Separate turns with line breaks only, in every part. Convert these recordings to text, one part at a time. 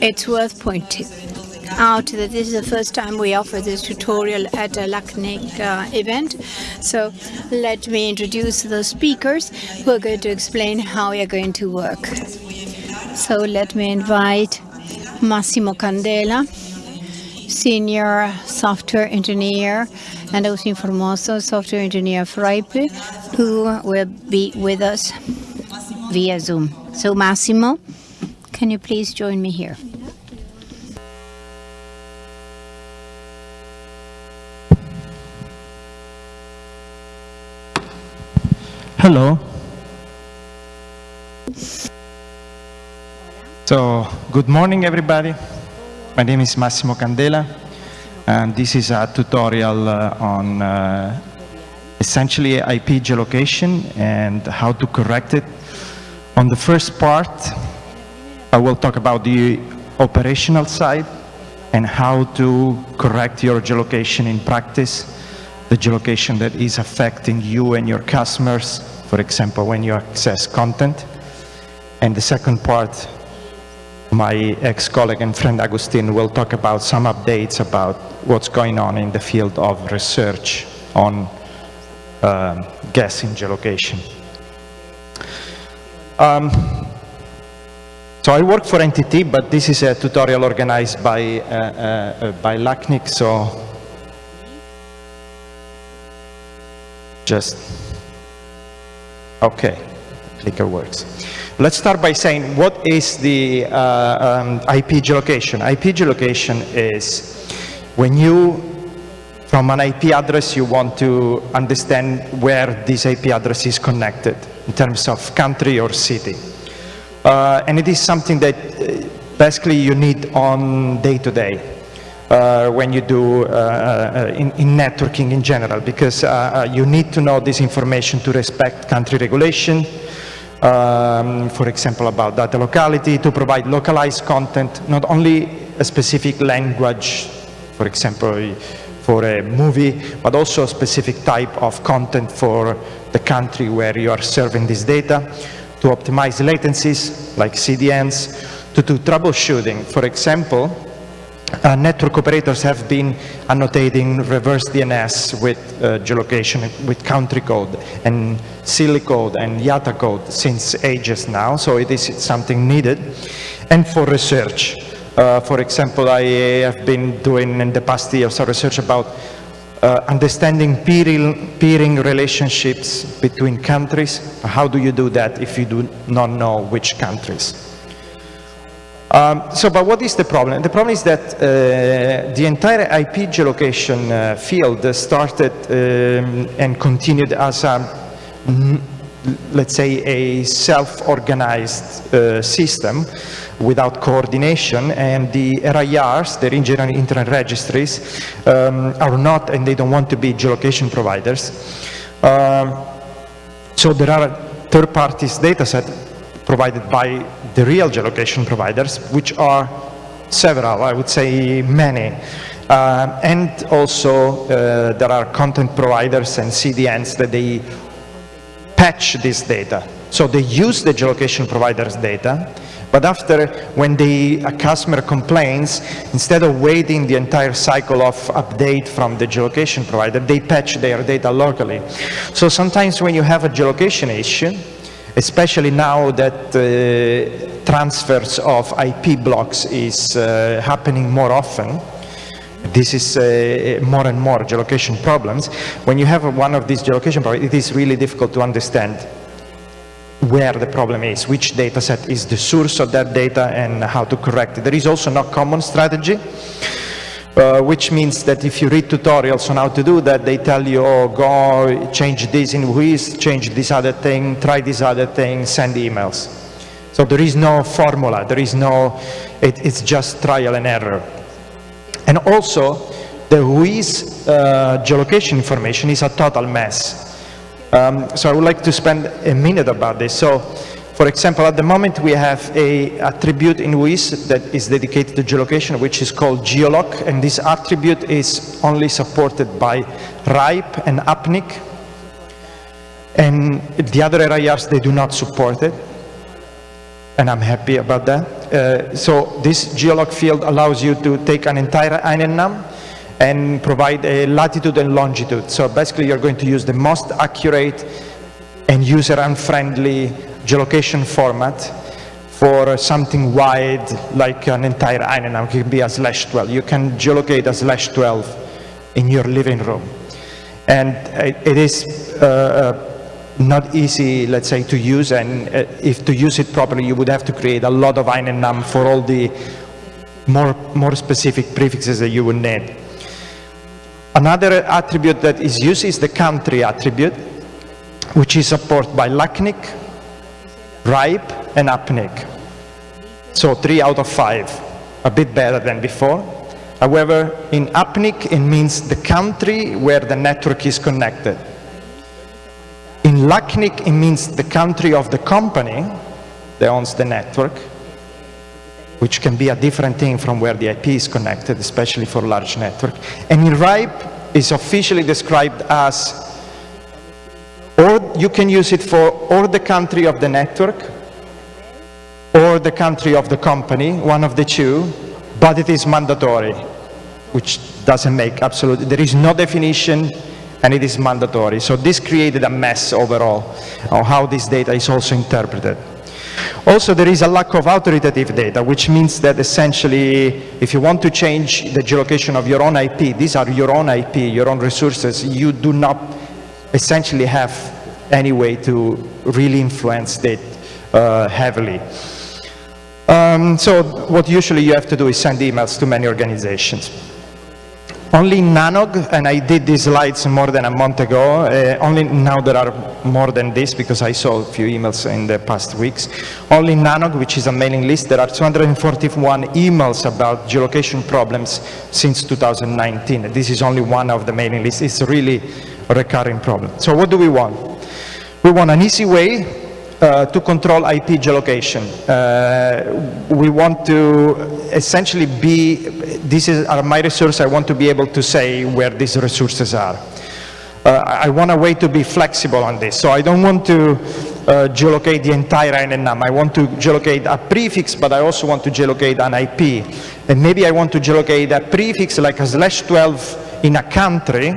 It's worth pointing out that this is the first time we offer this tutorial at a LACNIC uh, event. So let me introduce the speakers who are going to explain how we are going to work. So let me invite Massimo Candela, Senior Software Engineer, and also Formoso, Software Engineer for IP, who will be with us via Zoom. So Massimo, can you please join me here?
Hello. So, good morning everybody. My name is Massimo Candela and this is a tutorial uh, on uh, essentially IP geolocation and how to correct it on the first part, I will talk about the operational side and how to correct your geolocation in practice, the geolocation that is affecting you and your customers, for example, when you access content. And the second part, my ex-colleague and friend Agustin will talk about some updates about what's going on in the field of research on um, guessing geolocation. Um, so I work for NTT, but this is a tutorial organized by, uh, uh, uh by LACNIC, so just, okay, clicker works. Let's start by saying what is the uh, um, IP geolocation? IP geolocation is when you, from an IP address, you want to understand where this IP address is connected in terms of country or city. Uh, and it is something that uh, basically you need on day to day uh, when you do uh, uh, in, in, networking in general because uh, you need to know this information to respect country regulation, um, for example about data locality, to provide localized content, not only a specific language, for example for a movie, but also a specific type of content for the country where you are serving this data, to optimize latencies like CDNs, to do troubleshooting. For example, uh, network operators have been annotating reverse DNS with uh, geolocation, with country code and CLLI code and IATA code since ages now, so it is something needed. And for research, uh, for example, I have been doing in the past years research about uh, understanding peering, peering, relationships between countries. How do you do that if you do not know which countries? Um, so, but what is the problem? The problem is that uh, the entire IP geolocation uh, field started um, and continued as a let's say, a self-organized uh, system without coordination, and the RIRs, the regional internet registries, um, are not, and they don't want to be geolocation providers. Um, so there are third parties data set provided by the real geolocation providers, which are several, I would say many. Uh, and also uh, there are content providers and CDNs that they patch this data. So they use the geolocation provider's data, but after, when the, a customer complains, instead of waiting the entire cycle of update from the geolocation provider, they patch their data locally. So sometimes when you have a geolocation issue, especially now that uh, transfers of IP blocks is uh, happening more often, this is uh, more and more geolocation problems. When you have one of these geolocation problems, it is really difficult to understand where the problem is, which data set is the source of that data and how to correct it. There is also no common strategy, uh, which means that if you read tutorials on how to do that, they tell you, oh, go change this in WHOIS, change this other thing, try this other thing, send emails. So there is no formula, there is no, it, it's just trial and error. And also, the WHOIS uh, geolocation information is a total mess. Um, so I would like to spend a minute about this. So, for example, at the moment we have a attribute in WHOIS that is dedicated to geolocation, which is called geoloc, and this attribute is only supported by RIPE and APNIC, and the other RIRs, they do not support it. And I'm happy about that. Uh, so this geoloc field allows you to take an entire INetNum and provide a latitude and longitude. So basically you're going to use the most accurate and user-unfriendly geolocation format for something wide like an entire INetNum. It can be a slash 12. You can geolocate a slash 12 in your living room. And it is uh, uh, not easy, let's say, to use, and uh, if to use it properly, you would have to create a lot of INetNum for all the more, more specific prefixes that you would need. Another attribute that is used is the country attribute, which is supported by LACNIC, RIPE, and APNIC. So three out of five, a bit better than before. However, in APNIC, it means the country where the network is connected. In LACNIC, it means the country of the company that owns the network, which can be a different thing from where the IP is connected, especially for large network. And in RIPE, is officially described as, or you can use it for or the country of the network, or the country of the company, one of the two, but it is mandatory, which doesn't make absolutely, there is no definition and it is mandatory. So this created a mess overall on how this data is also interpreted. Also, there is a lack of authoritative data, which means that essentially, if you want to change the geolocation of your own IP, these are your own IP, your own resources, you do not essentially have any way to really influence it uh, heavily. Um, so what usually you have to do is send emails to many organizations. Only Nanog, and I did these slides more than a month ago, uh, only now there are more than this because I saw a few emails in the past weeks. Only Nanog, which is a mailing list, there are 241 emails about geolocation problems since 2019. This is only one of the mailing lists. It's really a recurring problem. So what do we want? We want an easy way uh, to control IP geolocation. Uh, we want to essentially be, this is my resource, I want to be able to say where these resources are. Uh, I want a way to be flexible on this. So I don't want to uh, geolocate the entire INetNum. I want to geolocate a prefix, but I also want to geolocate an IP. And maybe I want to geolocate a prefix like a slash 12 in a country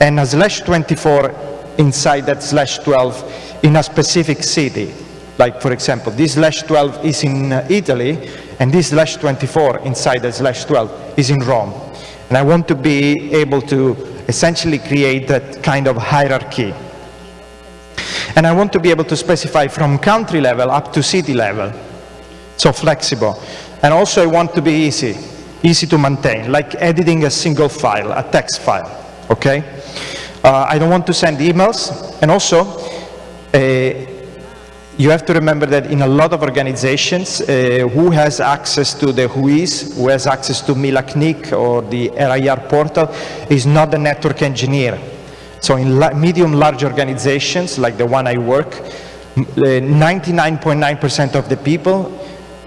and a slash 24 inside that slash 12 in a specific city. Like, for example, this slash 12 is in uh, Italy, and this slash 24 inside the slash 12 is in Rome. And I want to be able to essentially create that kind of hierarchy. And I want to be able to specify from country level up to city level, so flexible. And also I want to be easy, easy to maintain, like editing a single file, a text file, okay? Uh, I don't want to send emails, and also uh, you have to remember that in a lot of organizations, uh, who has access to the WHOIS, who has access to MILACNIC or the RIR portal, is not the network engineer. So in la medium large organizations, like the one I work, 99.9% of the people,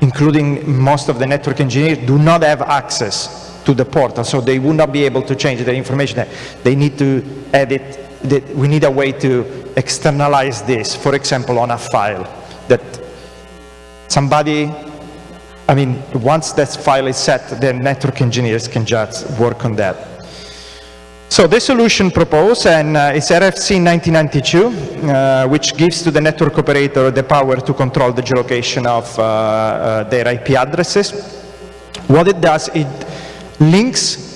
including most of the network engineers, do not have access to the portal, so they will not be able to change the information. They need to edit, we need a way to externalize this, for example, on a file that somebody, I mean, once that file is set, the network engineers can just work on that. So this solution proposed, and uh, it's RFC 1992, uh, which gives to the network operator the power to control the geolocation of uh, uh their IP addresses. What it does, it links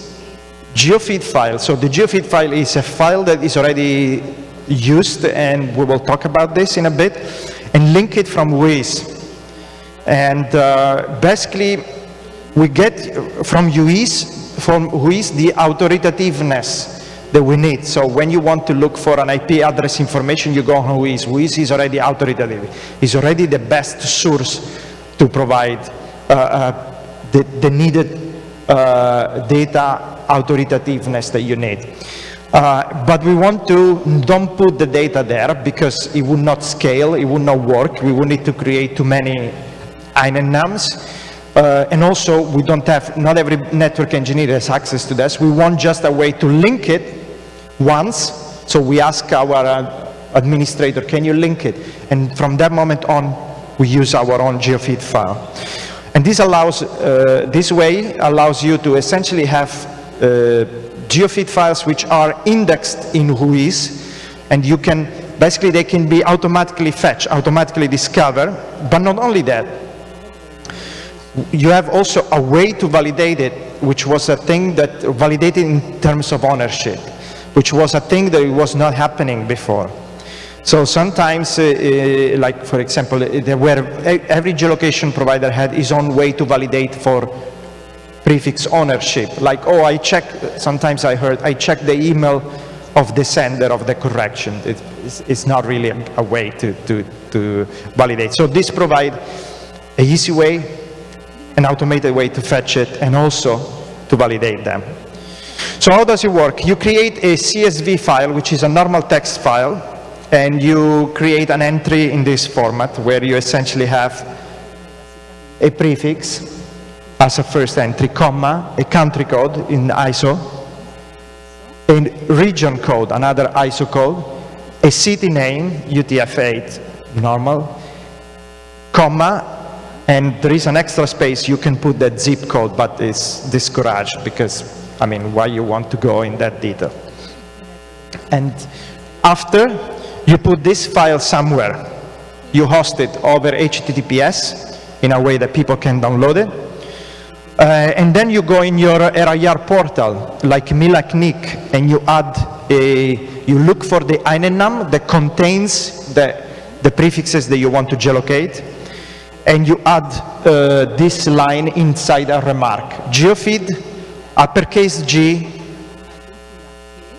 geofeed file. So the geofeed file is a file that is already used, and we will talk about this in a bit, and link it from WHOIS. And uh, basically, we get from WHOIS, from WHOIS the authoritativeness that we need. So when you want to look for an IP address information, you go on WHOIS. WHOIS is already authoritative. It's already the best source to provide uh, uh, the, the, needed uh, data authoritativeness that you need. Uh, but we want to don't put the data there because it would not scale, it would not work. We would need to create too many INetNums. Uh, and also, we don't have, not every network engineer has access to this. We want just a way to link it once. So we ask our uh, administrator, can you link it? And from that moment on, we use our own geofeed file. And this allows, uh, this way allows you to essentially have uh, geofeed files which are indexed in WHOIS, and you can, basically they can be automatically fetched, automatically discovered, but not only that, you have also a way to validate it, which was a thing that validated in terms of ownership, which was a thing that was not happening before. So sometimes, uh, uh, like for example, uh, there were, every geolocation provider had his own way to validate for prefix ownership. Like, oh, I check, sometimes I heard, I check the email of the sender of the correction. It, it's, it's, not really a, a way to, to, to validate. So this provide a easy way, an automated way to fetch it, and also to validate them. So how does it work? You create a CSV file, which is a normal text file, and you create an entry in this format where you essentially have a prefix as a first entry, comma, a country code in ISO, a region code, another ISO code, a city name, UTF-8, normal, comma, and there is an extra space, you can put that zip code, but it's discouraged because, I mean, why you want to go in that detail. And after, you put this file somewhere. You host it over HTTPS in a way that people can download it. Uh, and then you go in your RIR portal, like MiLACNIC, and you add a, you look for the INetNum that contains the, the prefixes that you want to geolocate, and you add uh, this line inside a remark. Geofeed, uppercase G,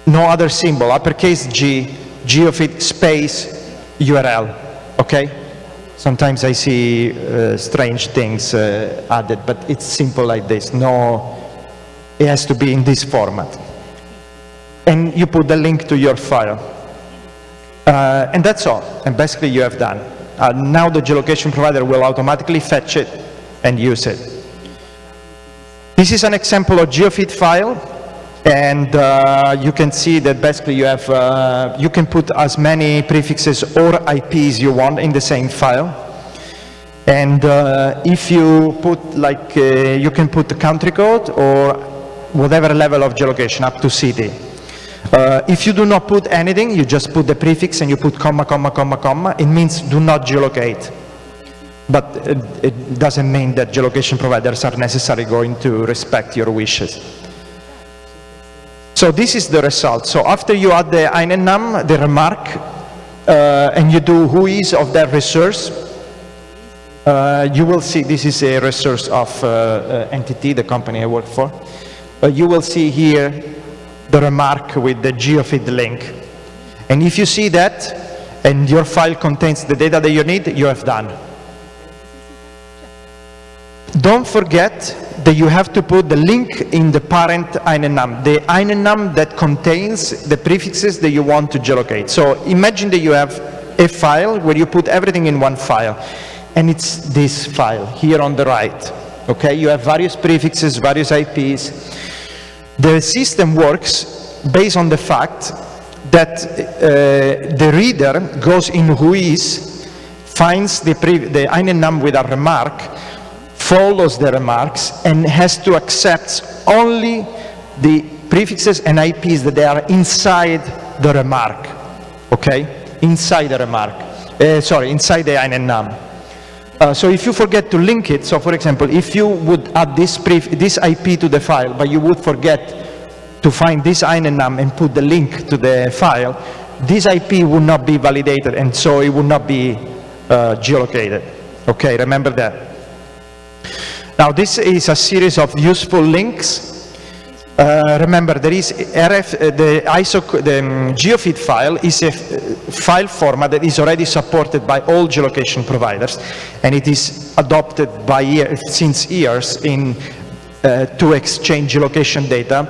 no other symbol, uppercase G, geofeed space URL, okay? Sometimes I see uh, strange things uh, added, but it's simple like this. No, it has to be in this format. And you put the link to your file. Uh, and that's all. And basically you have done. Uh, now the geolocation provider will automatically fetch it and use it. This is an example of geofeed file and uh, you can see that basically you have, uh, you can put as many prefixes or IPs you want in the same file. And uh, if you put like, uh, you can put the country code or whatever level of geolocation up to city. Uh, if you do not put anything, you just put the prefix and you put comma, comma, comma, comma, it means do not geolocate. But it, it doesn't mean that geolocation providers are necessarily going to respect your wishes. So this is the result. So after you add the INetNum, the remark, uh, and you do WHOIS of that resource, uh, you will see this is a resource of uh, uh NTT, the company I work for. Uh, you will see here the remark with the geofeed link. And if you see that, and your file contains the data that you need, you have done. Don't forget that you have to put the link in the parent INetNum, the INetNum that contains the prefixes that you want to geolocate. So imagine that you have a file where you put everything in one file, and it's this file here on the right. Okay, you have various prefixes, various IPs. The system works based on the fact that uh, the reader goes in WHOIS, finds the, the INetNum with a remark, follows the remarks and has to accept only the prefixes and IPs that they are inside the remark, okay? Inside the remark, uh, sorry, inside the INetNum. Uh, so if you forget to link it, so for example, if you would add this, this IP to the file, but you would forget to find this INetNum and put the link to the file, this IP would not be validated and so it would not be uh, geolocated. Okay, remember that. Now this is a series of useful links. Uh, remember, there is RF, uh, the ISO, the um, geofeed file is a file format that is already supported by all geolocation providers, and it is adopted by year, since years in uh, to exchange location data,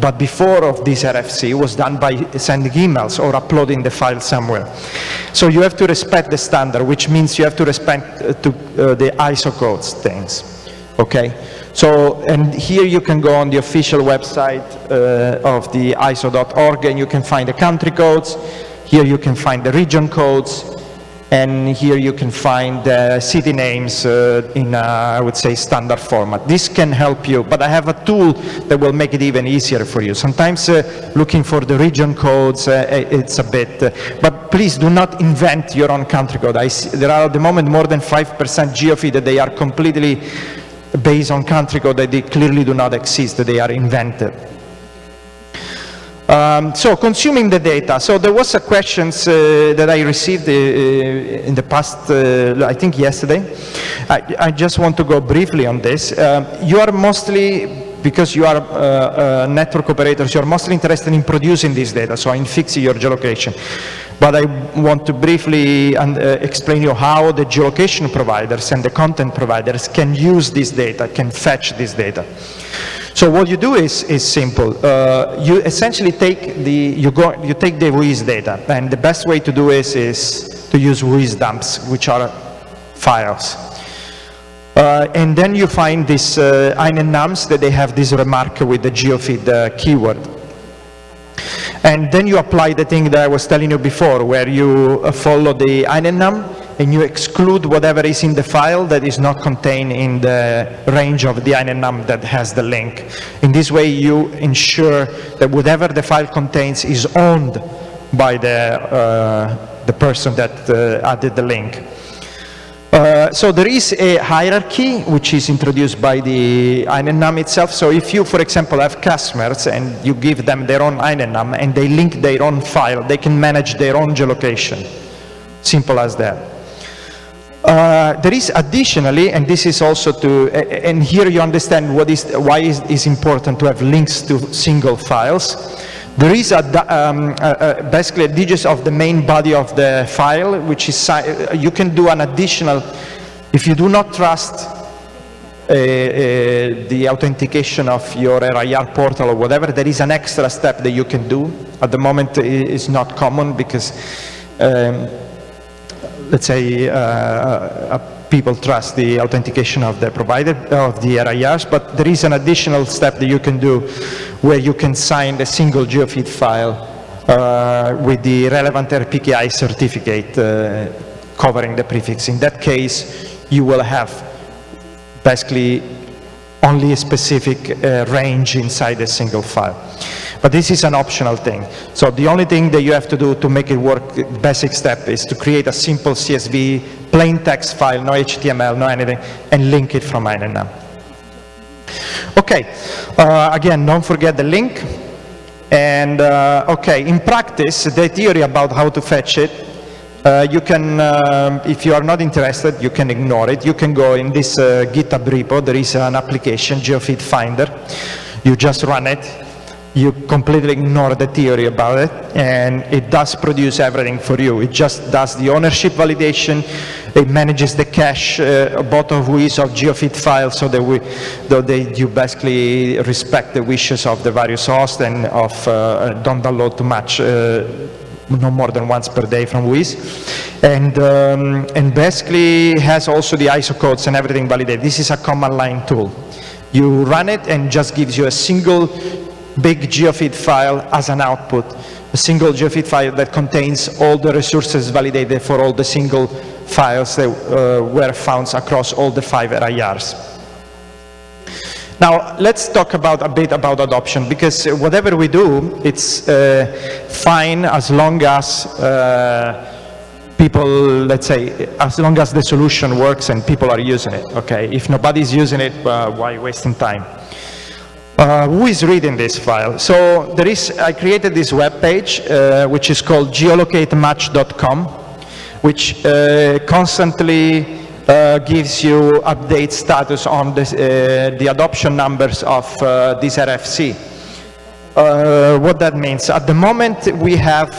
but before of this RFC was done by sending emails or uploading the file somewhere. So you have to respect the standard, which means you have to respect uh, to, uh, the ISO codes things. Okay, so and here you can go on the official website uh, of the ISO.org and you can find the country codes. Here you can find the region codes. And here you can find uh, city names uh, in, I would say, standard format. This can help you, but I have a tool that will make it even easier for you. Sometimes uh, looking for the region codes, uh, it's a bit, uh, but please do not invent your own country code. See, there are at the moment more than 5% geofeed that they are completely based on country code that they clearly do not exist, that they are invented. Um, so consuming the data. So there was a questions uh, that I received uh, in the past, uh, I think yesterday. I, I, just want to go briefly on this. Uh, you are mostly, because you are uh, uh, network operators, you're mostly interested in producing this data, so in fixing your geolocation. But I want to briefly explain you how the geolocation providers and the content providers can use this data, can fetch this data. So what you do is, is simple. Uh, you essentially take the, you, go, you take the WHOIS data, and the best way to do is, is to use WHOIS dumps, which are files. Uh, and then you find these uh, nums that they have this remark with the geofeed uh, keyword. And then you apply the thing that I was telling you before, where you uh, follow the num and you exclude whatever is in the file that is not contained in the range of the INetNum that has the link. In this way, you ensure that whatever the file contains is owned by the, uh, the person that uh, added the link. Uh, so there is a hierarchy which is introduced by the INetNum itself. So if you, for example, have customers and you give them their own INetNum and they link their own file, they can manage their own geolocation. Simple as that. Uh, there is additionally, and this is also to, and here you understand what is, why is, is important to have links to single files. There is a, um, basically a digits of the main body of the file, which is, you can do an additional, if you do not trust uh, uh, the authentication of your RIR portal or whatever, there is an extra step that you can do. At the moment, it's not common because um, let's say, uh, uh, people trust the authentication of the provider, of the RIRs, but there is an additional step that you can do where you can sign a single geofeed file uh, with the relevant RPKI certificate covering the prefix. In that case, you will have basically only a specific uh, range inside a single file. But this is an optional thing. So the only thing that you have to do to make it work, basic step, is to create a simple CSV, plain text file, no HTML, no anything, and link it from INetNum. Okay, uh, again, don't forget the link. And uh, okay, in practice, the theory about how to fetch it, uh, you can, um, if you are not interested, you can ignore it. You can go in this uh, GitHub repo, there is an application, GeoFeed Finder. You just run it, you completely ignore the theory about it and it does produce everything for you. It just does the ownership validation, it manages the cache, uh, both of which of geofeed files so that we, they, you basically respect the wishes of the various hosts and of uh, don't download too much uh, no more than once per day from WHOIS. And, um, and basically has also the ISO codes and everything validated. This is a command line tool. You run it and just gives you a single big geofeed file as an output, a single geofeed file that contains all the resources validated for all the single files that uh, were found across all the five RIRs. Now, let's talk about a bit about adoption, because whatever we do, it's uh, fine as long as uh, people, let's say, as long as the solution works and people are using it, okay? If nobody's using it, uh, why wasting time? Uh, who is reading this file? So there is, I created this web page, uh, which is called geolocatemuch.com, which uh, constantly uh, gives you update status on this, uh, the adoption numbers of uh, this RFC. what that means, at the moment we have,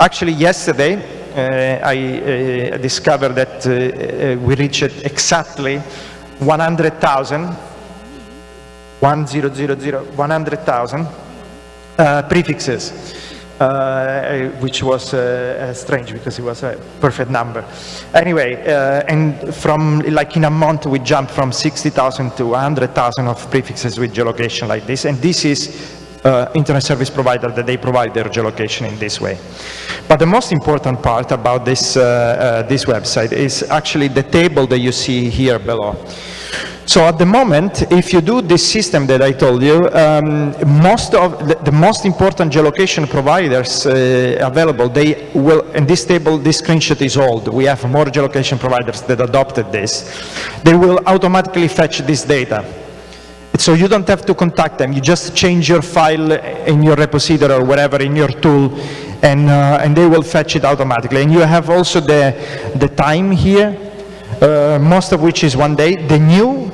actually yesterday, I discovered that we reached exactly 100,000 100,000 uh, prefixes, uh, which was uh, strange because it was a perfect number. Anyway, uh, and from like in a month we jumped from 60,000 to 100,000 of prefixes with geolocation like this, and this is uh, internet service provider that they provide their geolocation in this way. But the most important part about this, uh, uh, this website is actually the table that you see here below. So at the moment, if you do this system that I told you, um, most of the, the, most important geolocation providers uh, available, they will, in this table, this screenshot is old. We have more geolocation providers that adopted this. They will automatically fetch this data. So you don't have to contact them. You just change your file in your repository or wherever in your tool, and, uh, and they will fetch it automatically. And you have also the, the time here, uh, most of which is one day. The new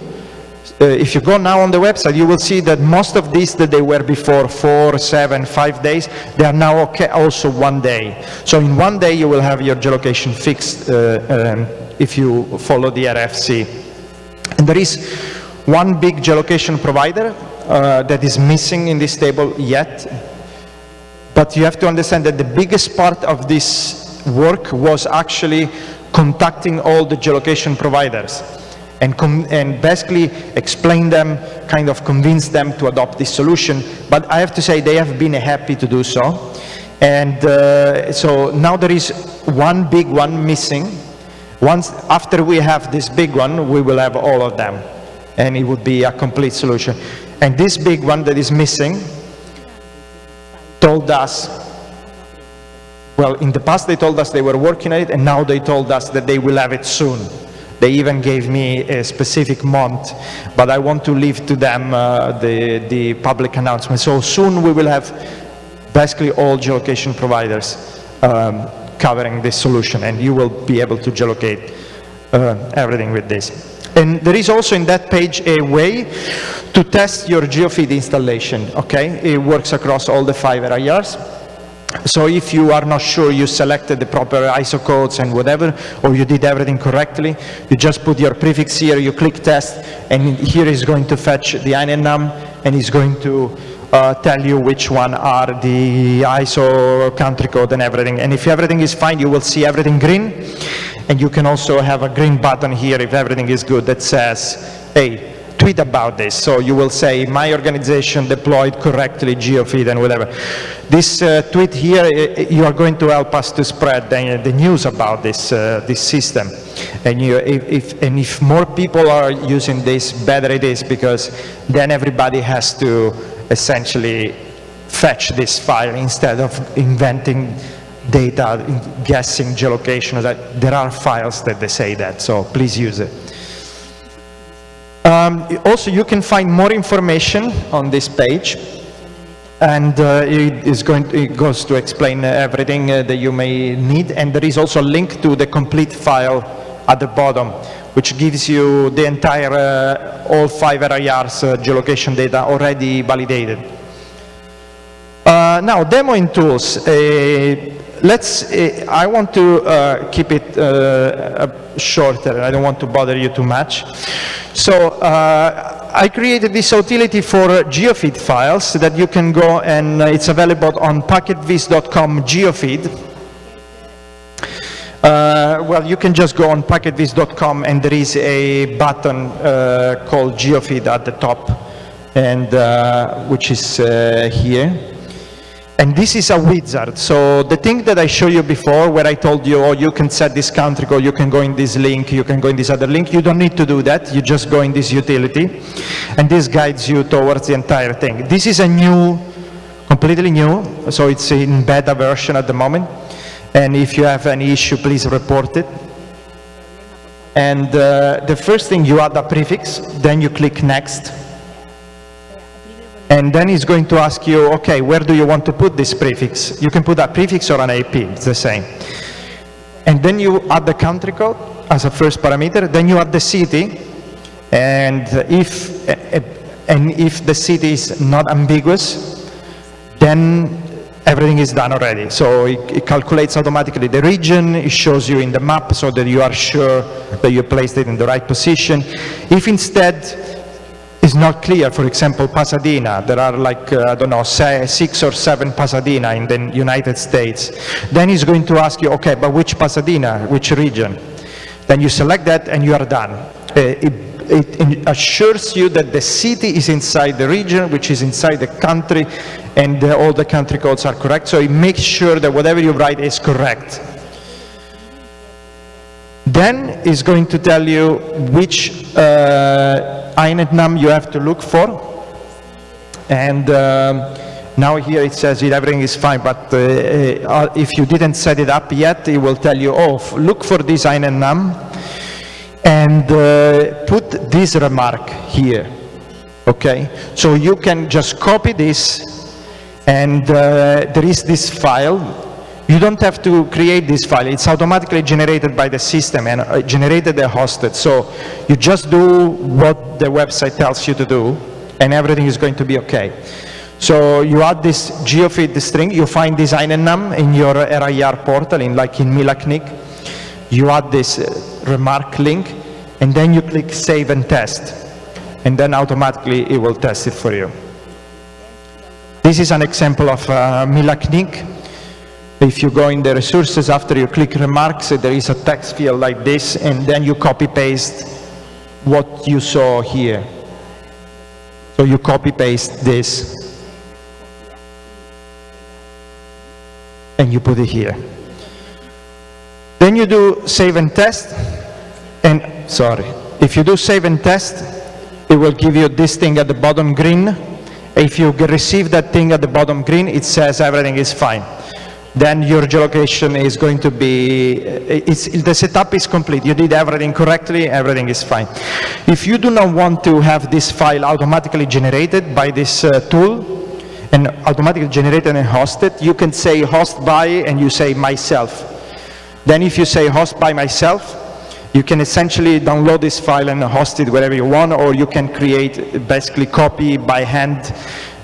uh, if you go now on the website, you will see that most of these that they were before four, seven, five days, they are now okay also one day. So in one day you will have your geolocation fixed uh, um, if you follow the RFC. And there is one big geolocation provider uh, that is missing in this table yet, but you have to understand that the biggest part of this work was actually contacting all the geolocation providers and, and basically explain them, kind of convince them to adopt this solution. But I have to say they have been happy to do so. And uh, so now there is one big one missing. Once after we have this big one, we will have all of them. And it would be a complete solution. And this big one that is missing told us, well, in the past they told us they were working on it, and now they told us that they will have it soon. They even gave me a specific month, but I want to leave to them uh, the, the public announcement. So soon we will have basically all geolocation providers um, covering this solution, and you will be able to geolocate uh, everything with this. And there is also in that page a way to test your GeoFeed installation, okay? It works across all the five areas. So if you are not sure you selected the proper ISO codes and whatever, or you did everything correctly, you just put your prefix here, you click test, and here is going to fetch the INetNum, and it's going to uh, tell you which one are the ISO country code and everything. And if everything is fine, you will see everything green, and you can also have a green button here if everything is good that says, hey, tweet about this. So you will say, my organization deployed correctly GeoFeed and whatever. This uh, tweet here, you are going to help us to spread the, the news about this, uh, this system. And, you, if, if, and if more people are using this, better it is, because then everybody has to essentially fetch this file instead of inventing data, guessing geolocation. That there are files that they say that, so please use it. Um, also, you can find more information on this page, and uh, it, is going to, it goes to explain everything uh, that you may need, and there is also a link to the complete file at the bottom, which gives you the entire, uh, all five areas uh, geolocation data already validated. Uh, now, demoing tools. Let's, uh, I want to uh, keep it uh, shorter. I don't want to bother you too much. So uh, I created this utility for geofeed files that you can go and uh, it's available on packetvis.com geofeed. Uh, well, you can just go on packetvis.com and there is a button called geofeed at the top and which is here. And this is a wizard. So the thing that I showed you before, where I told you, oh, you can set this country code, you can go in this link, you can go in this other link, you don't need to do that. You just go in this utility, and this guides you towards the entire thing. This is a new, completely new, so it's in beta version at the moment. And if you have any issue, please report it. And uh, the first thing, you add a prefix, then you click next, and then it's going to ask you, okay, where do you want to put this prefix? You can put a prefix or an IP, it's the same. And then you add the country code as a first parameter, then you add the city, and if, and if the city is not ambiguous, then everything is done already. So it, it, calculates automatically the region, it shows you in the map so that you are sure that you placed it in the right position. If instead is not clear, for example, Pasadena, there are like, uh, I don't know, say, six or seven Pasadena in the United States, then he's going to ask you, okay, but which Pasadena, which region? Then you select that and you are done. Uh, it, it assures you that the city is inside the region, which is inside the country, and uh, all the country codes are correct. So it makes sure that whatever you write is correct. Then it's going to tell you which uh, INetNum you have to look for. And um, now here it says that everything is fine, but uh, uh, if you didn't set it up yet, it will tell you, oh, look for this INetNum and uh, put this remark here, okay? So you can just copy this and uh, there is this file you don't have to create this file. It's automatically generated by the system and uh, generated and hosted. So you just do what the website tells you to do and everything is going to be okay. So you add this geofeed string, you find this INetNum in your RIR portal, in like in MiLACNIC. You add this uh, remark link, and then you click save and test. And then automatically it will test it for you. This is an example of uh, MiLACNIC. If you go in the resources, after you click remarks, there is a text field like this, and then you copy paste what you saw here. So you copy paste this, and you put it here. Then you do save and test, and sorry, if you do save and test, it will give you this thing at the bottom green. If you receive that thing at the bottom green, it says everything is fine then your geolocation is going to be, the setup is complete. You did everything correctly, everything is fine. If you do not want to have this file automatically generated by this uh, tool, and automatically generated and hosted, you can say host by and you say myself. Then if you say host by myself, you can essentially download this file and host it wherever you want, or you can create, basically copy by hand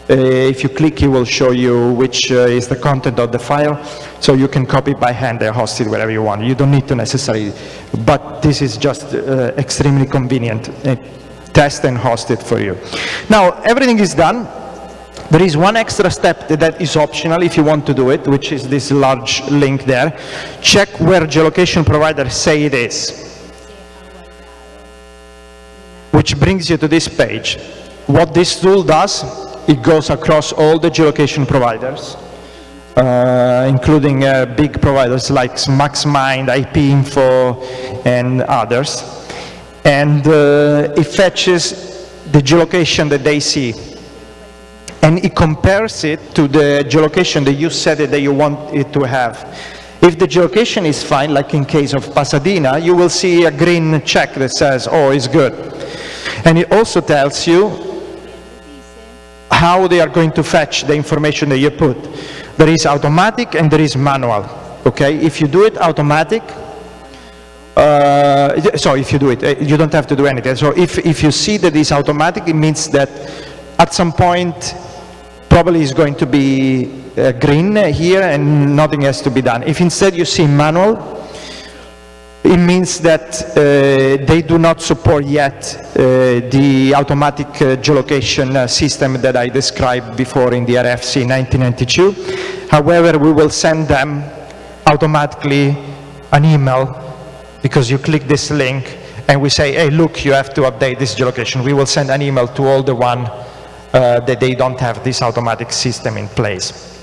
if you click, it will show you which uh, is the content of the file, so you can copy by hand and host it wherever you want. You don't need to necessarily, but this is just uh, extremely convenient. test and host it for you. Now, everything is done. There is one extra step that is optional if you want to do it, which is this large link there. Check where geolocation providers say it is. Which brings you to this page. What this tool does it goes across all the geolocation providers, uh, including uh, big providers like MaxMind, IPinfo, and others. And uh, it fetches the geolocation that they see. And it compares it to the geolocation that you said that you want it to have. If the geolocation is fine, like in case of Pasadena, you will see a green check that says, oh, it's good. And it also tells you how they are going to fetch the information that you put. There is automatic and there is manual, okay? If you do it automatic, uh, so if you do it, uh, you don't have to do anything. So if, if you see that it's automatic, it means that at some point, probably is going to be uh, green here and nothing has to be done. If instead you see manual, it means that uh, they do not support yet uh, the automatic uh, geolocation uh, system that I described before in the RFC 1992. However, we will send them automatically an email because you click this link and we say, hey, look, you have to update this geolocation. We will send an email to all the one uh, that they don't have this automatic system in place.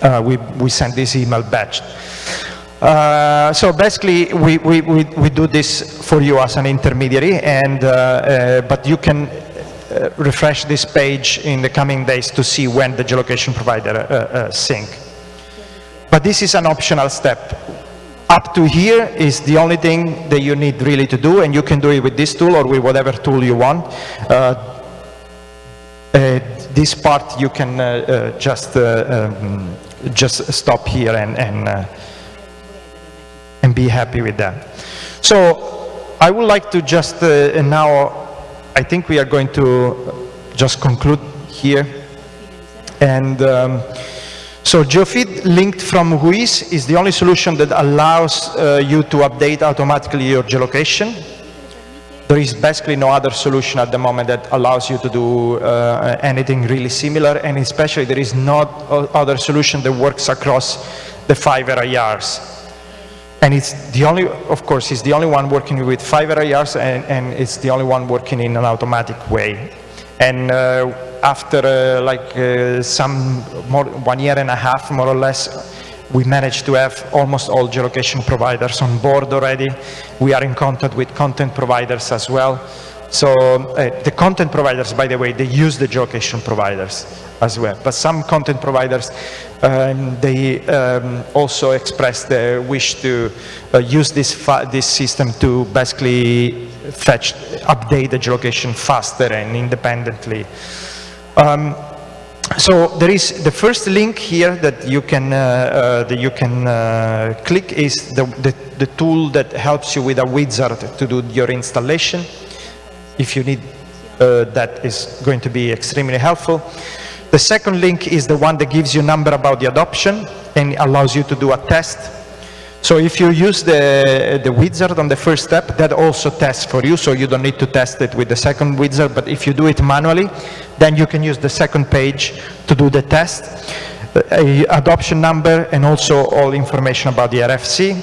Uh, we, we send this email batch. Uh, so basically, we, we, we, we, do this for you as an intermediary, and, uh, uh, but you can uh, refresh this page in the coming days to see when the geolocation provider uh, sync. But this is an optional step. Up to here is the only thing that you need really to do, and you can do it with this tool or with whatever tool you want. this part you can just um, just stop here and, and be happy with that. So I would like to just uh, now, I think we are going to just conclude here. And um, so GeoFeed linked from WHOIS is the only solution that allows uh, you to update automatically your geolocation. There is basically no other solution at the moment that allows you to do uh, anything really similar, and especially there is no other solution that works across the five RIRs. And it's the only, of course, it's the only one working with five ARs and, and it's the only one working in an automatic way. And uh, after uh, like uh, some more, one year and a half, more or less, we managed to have almost all geolocation providers on board already. We are in contact with content providers as well. So uh, the content providers, by the way, they use the geolocation providers as well. But some content providers, um, they um, also express their wish to uh, use this, this system to basically fetch, update the geolocation faster and independently. Um, so there is the first link here that you can uh, uh, that you can uh, click is the, the, the tool that helps you with a wizard to do your installation. If you need uh, that is going to be extremely helpful. The second link is the one that gives you number about the adoption and allows you to do a test. So if you use the, the wizard on the first step, that also tests for you, so you don't need to test it with the second wizard, but if you do it manually, then you can use the second page to do the test, a adoption number, and also all information about the RFC.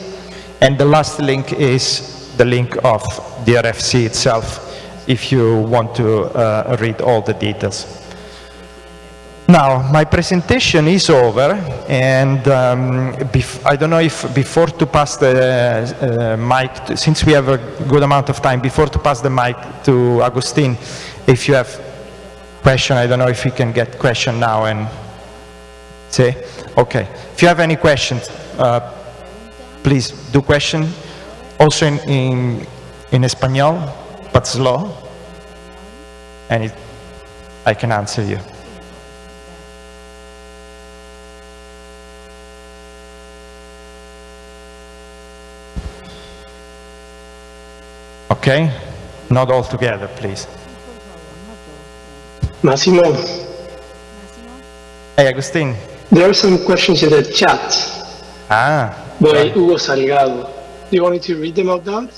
And the last link is the link of the RFC itself, if you want to uh, read all the details. Now, my presentation is over, and um, I don't know if before to pass the uh, mic, to, since we have a good amount of time, before to pass the mic to Agustin, if you have question, I don't know if you can get question now and say, okay. If you have any questions, uh, please do question. Also in, in, in Espanol, but slow, and it, I can answer you. Okay? Not all together, please.
Massimo.
Hey, Agustin.
There are some questions in the chat.
Ah.
By. Hugo Salgado. Do you want me to read them out loud?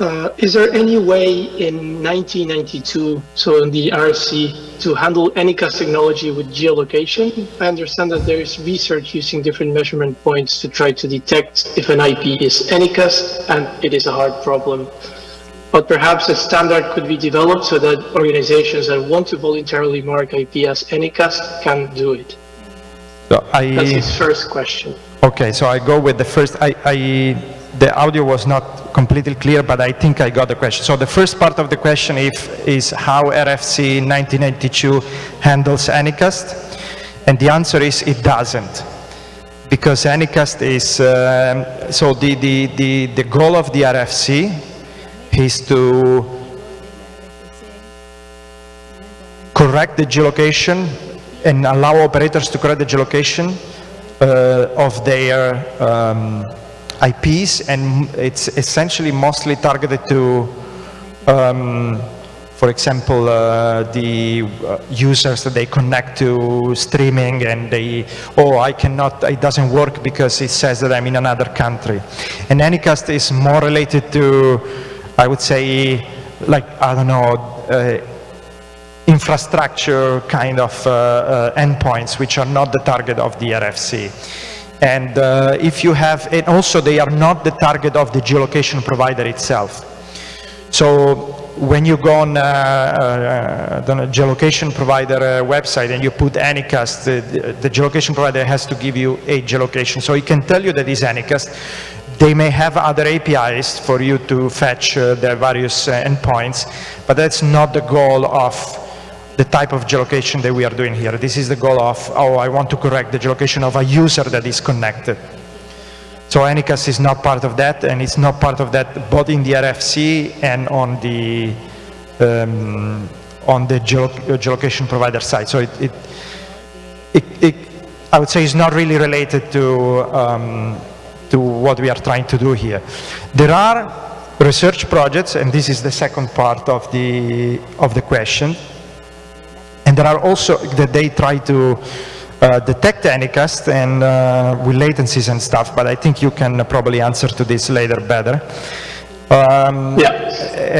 Uh, is there any way in 1992, so in the RFC, to handle Anycast technology with geolocation? I understand that there is research using different measurement points to try to detect if an IP is Anycast, and it is a hard problem. But perhaps a standard could be developed so that organizations that want to voluntarily mark IP as Anycast can do it.
So I,
That's his first question.
Okay, so I go with the first. I, I the audio was not completely clear, but I think I got the question. So the first part of the question if, is how RFC 1992 handles Anycast, and the answer is it doesn't. Because Anycast is, um, so the, the, the, the goal of the RFC is to correct the geolocation and allow operators to correct the geolocation uh, of their um, IPs, and it's essentially mostly targeted to, um, for example, uh, the uh, users that they connect to streaming and they, oh, I cannot, it doesn't work because it says that I'm in another country. And Anycast is more related to, I would say, like, I don't know, uh, infrastructure kind of uh, uh, endpoints, which are not the target of the RFC. And uh, if you have, and also they are not the target of the geolocation provider itself. So when you go on uh, uh, the geolocation provider uh, website and you put Anycast, the, the, geolocation provider has to give you a geolocation. So it can tell you that is Anycast. They may have other APIs for you to fetch uh, their various uh, endpoints, but that's not the goal of the type of geolocation that we are doing here. This is the goal of, oh, I want to correct the geolocation of a user that is connected. So Anycast is not part of that, and it's not part of that both in the RFC and on the um, on the geolocation provider side. So it, it, it, it, I would say, is not really related to um, to what we are trying to do here. There are research projects, and this is the second part of the of the question and there are also that they try to uh, detect Anycast and uh, with latencies and stuff, but I think you can probably answer to this later better. Um,
yeah.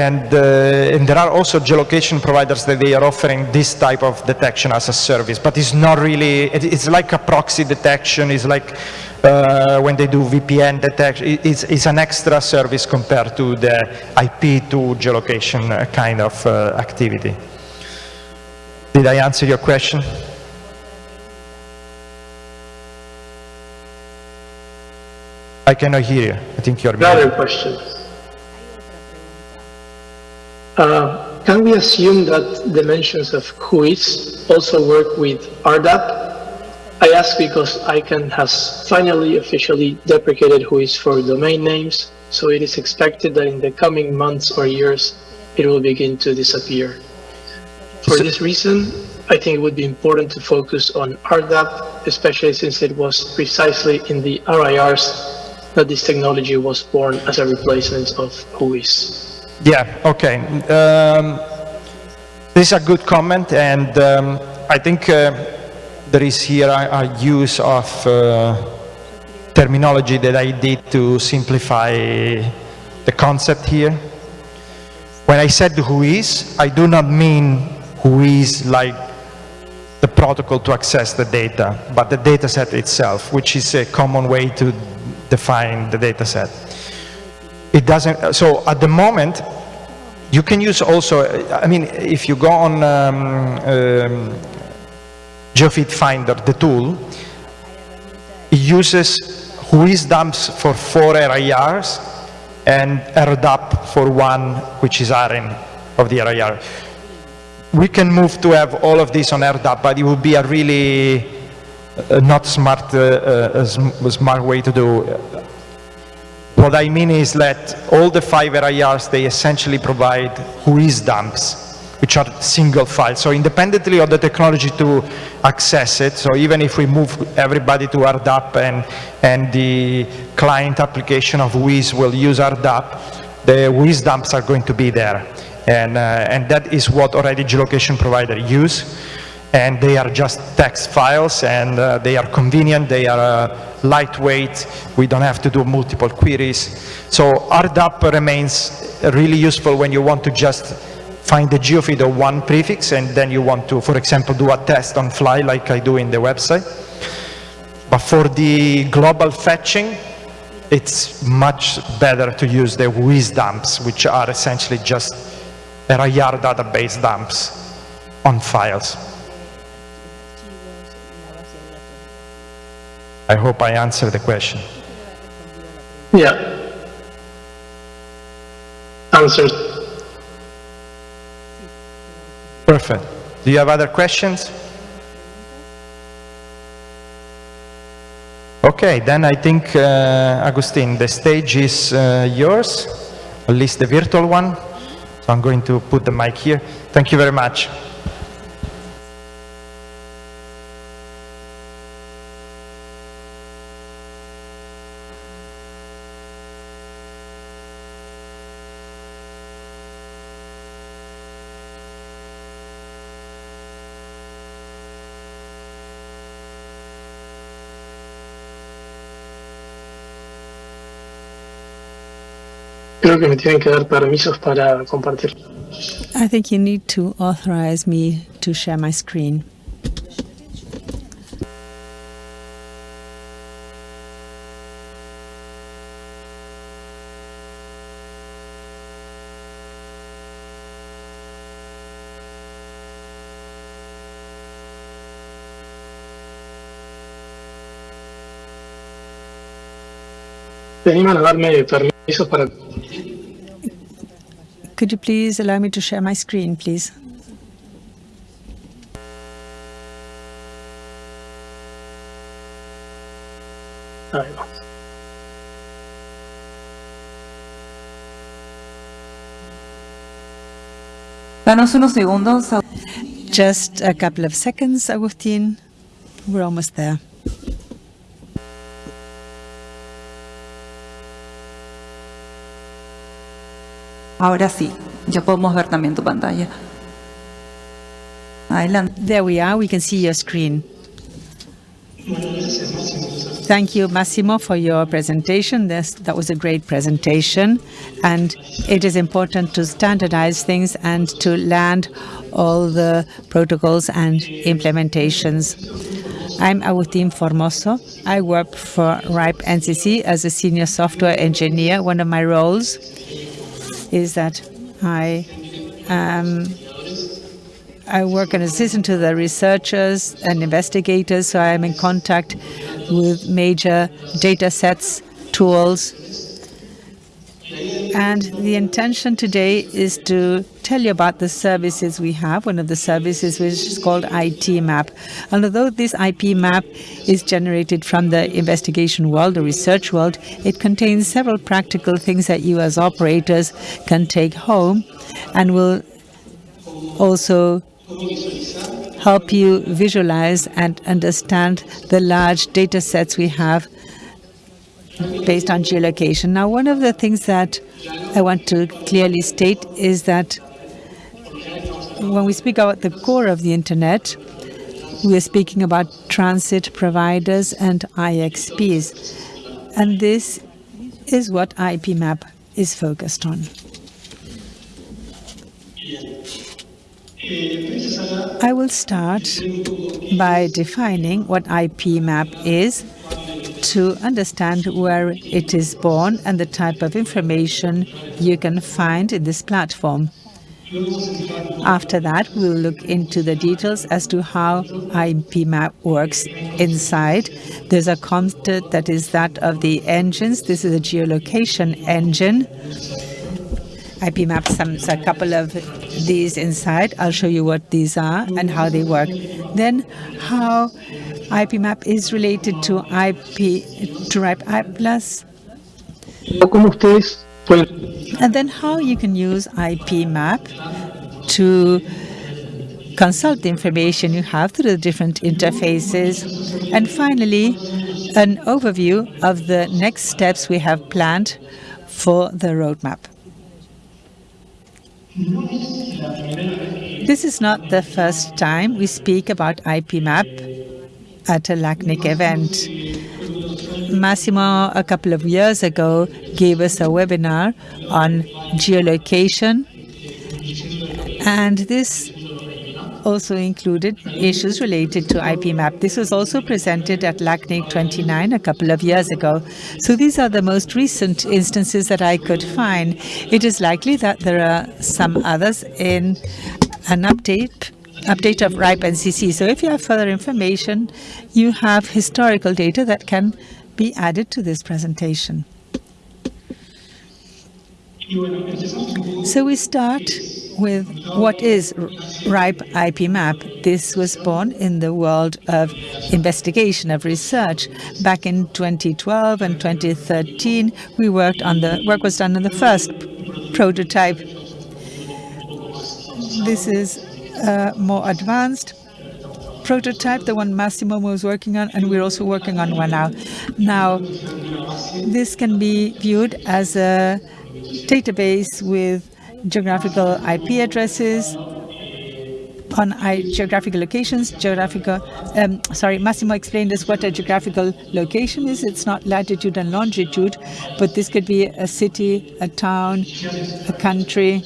And, uh, and there are also geolocation providers that they are offering this type of detection as a service, but it's not really, it, it's like a proxy detection, it's like uh, when they do VPN detection. It- It's, it's an extra service compared to the IP to geolocation uh, kind of uh, activity. Did I answer your question? I cannot hear you. I think you're
Another
muted.
question. Uh, Can we assume that dimensions of WHOIS also work with RDAP? I ask because ICANN has finally officially deprecated WHOIS for domain names, so it is expected that in the coming months or years, it will begin to disappear. For
So-
this reason, I think it would be important to focus on RDAP, especially since it was precisely in the RIRs that this technology was born as a replacement of WHOIS.
Yeah, okay. Um, this is a good comment, and um, I think uh, there is here a, a use of uh, terminology that I did to simplify the concept here. When I said WHOIS, I do not mean WHOIS like the protocol to access the data, but the data set itself, which is a common way to define the data set. It doesn't, so at the moment, you can use also, I mean, if you go on um, um, Geofeed Finder, the tool, it uses whois dumps for four RIRs and RDAP for one, which is ARIN of the RIR. We can move to have all of this on RDAP, but it would be a really uh, not smart, uh, uh, sm- smart way to do. What I mean is that all the five RIRs, they essentially provide whois dumps, which are single files. So independently of the technology to access it, so even if we move everybody to RDAP and, and the client application of whois will use RDAP, the whois dumps are going to be there. And, uh, and that is what already geolocation provider use and they are just text files and uh, they are convenient, they are uh, lightweight, we don't have to do multiple queries. So RDAP remains really useful when you want to just find the geofeed of one prefix and then you want to, for example, do a test on fly like I do in the website. But for the global fetching, it's much better to use the whois dumps, which are essentially just RIR database dumps on files. I hope I answered the question.
Yeah. Answers.
Perfect. Do you have other questions? Okay, then I think, uh, Agustin, the stage is uh, yours, at least the virtual one. So I'm going to put the mic here. Thank you very much.
Creo que me tienen que dar permisos para compartir.
I think you need to authorize me to share my screen.
¿Te animan a darme permisos para
Could you please allow me to share my screen, please?
Danos unos segundos.
Just a couple of seconds, Agustin. We're almost there.
Ahora sí, ya podemos ver también tu pantalla. Adelante.
There we are. We can see your screen. Thank you, Massimo, for your presentation. This, that was a great presentation. And it is important to standardize things and to land all the protocols and implementations. I'm Agustin Formoso. I work for RIPE NCC as a senior software engineer. One of my roles is that I um, I work an assistant to the researchers and investigators, so I am in contact with major data sets, tools, and the intention today is to tell you about the services we have. One of the services which is called IP map. And although this IP map is generated from the investigation world, the research world, it contains several practical things that you as operators can take home and will also help you visualize and understand the large data sets we have based on geolocation. Now, one of the things that I want to clearly state is that when we speak about the core of the internet, we are speaking about transit providers and IXPs. And this is what IPMAP is focused on. I will start by defining what IPMAP is to understand where it is born and the type of information you can find in this platform. After that, we will look into the details as to how IPMAP works inside. There's a concept that is that of the engines. This is a geolocation engine. IPMAP has a couple of these inside. I'll show you what these are and how they work. Then how IPMAP is related to IP to RIPE Plus. And then how you can use IPMAP to consult the information you have through the different interfaces. And finally, an overview of the next steps we have planned for the roadmap. This is not the first time we speak about IPMAP at a LACNIC event. Massimo, a couple of years ago, gave us a webinar on geolocation, and this also included issues related to IP IPMAP. This was also presented at LACNIC 29 a couple of years ago. So these are the most recent instances that I could find. It is likely that there are some others in an update update of RIPE NCC. So if you have further information, you have historical data that can be added to this presentation. So we start with what is RIPE IP map. This was born in the world of investigation, of research. Back in 2012 and 2013, we worked on the work was done on the first prototype. This is a more advanced prototype, the one Massimo was working on, and we're also working on one now. Now, this can be viewed as a database with geographical IP addresses on geographical locations, geographical, um, sorry, Massimo explained us what a geographical location is. It's not latitude and longitude, but this could be a city, a town, a country,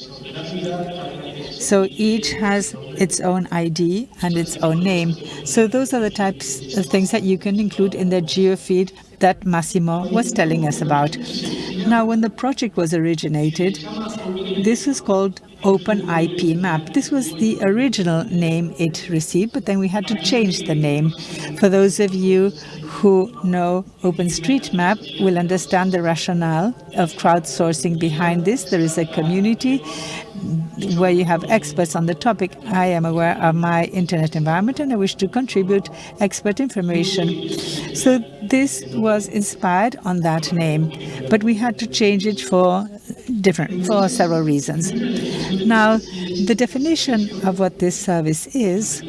so each has its own ID and its own name. So those are the types of things that you can include in the geofeed that Massimo was telling us about. Now, when the project was originated, this was called Open IP Map. This was the original name it received, but then we had to change the name. For those of you who know OpenStreetMap will understand the rationale of crowdsourcing behind this. There is a community where you have experts on the topic. I am aware of my internet environment and I wish to contribute expert information. So this was inspired on that name, but we had to change it for different for several reasons. Now, the definition of what this service is,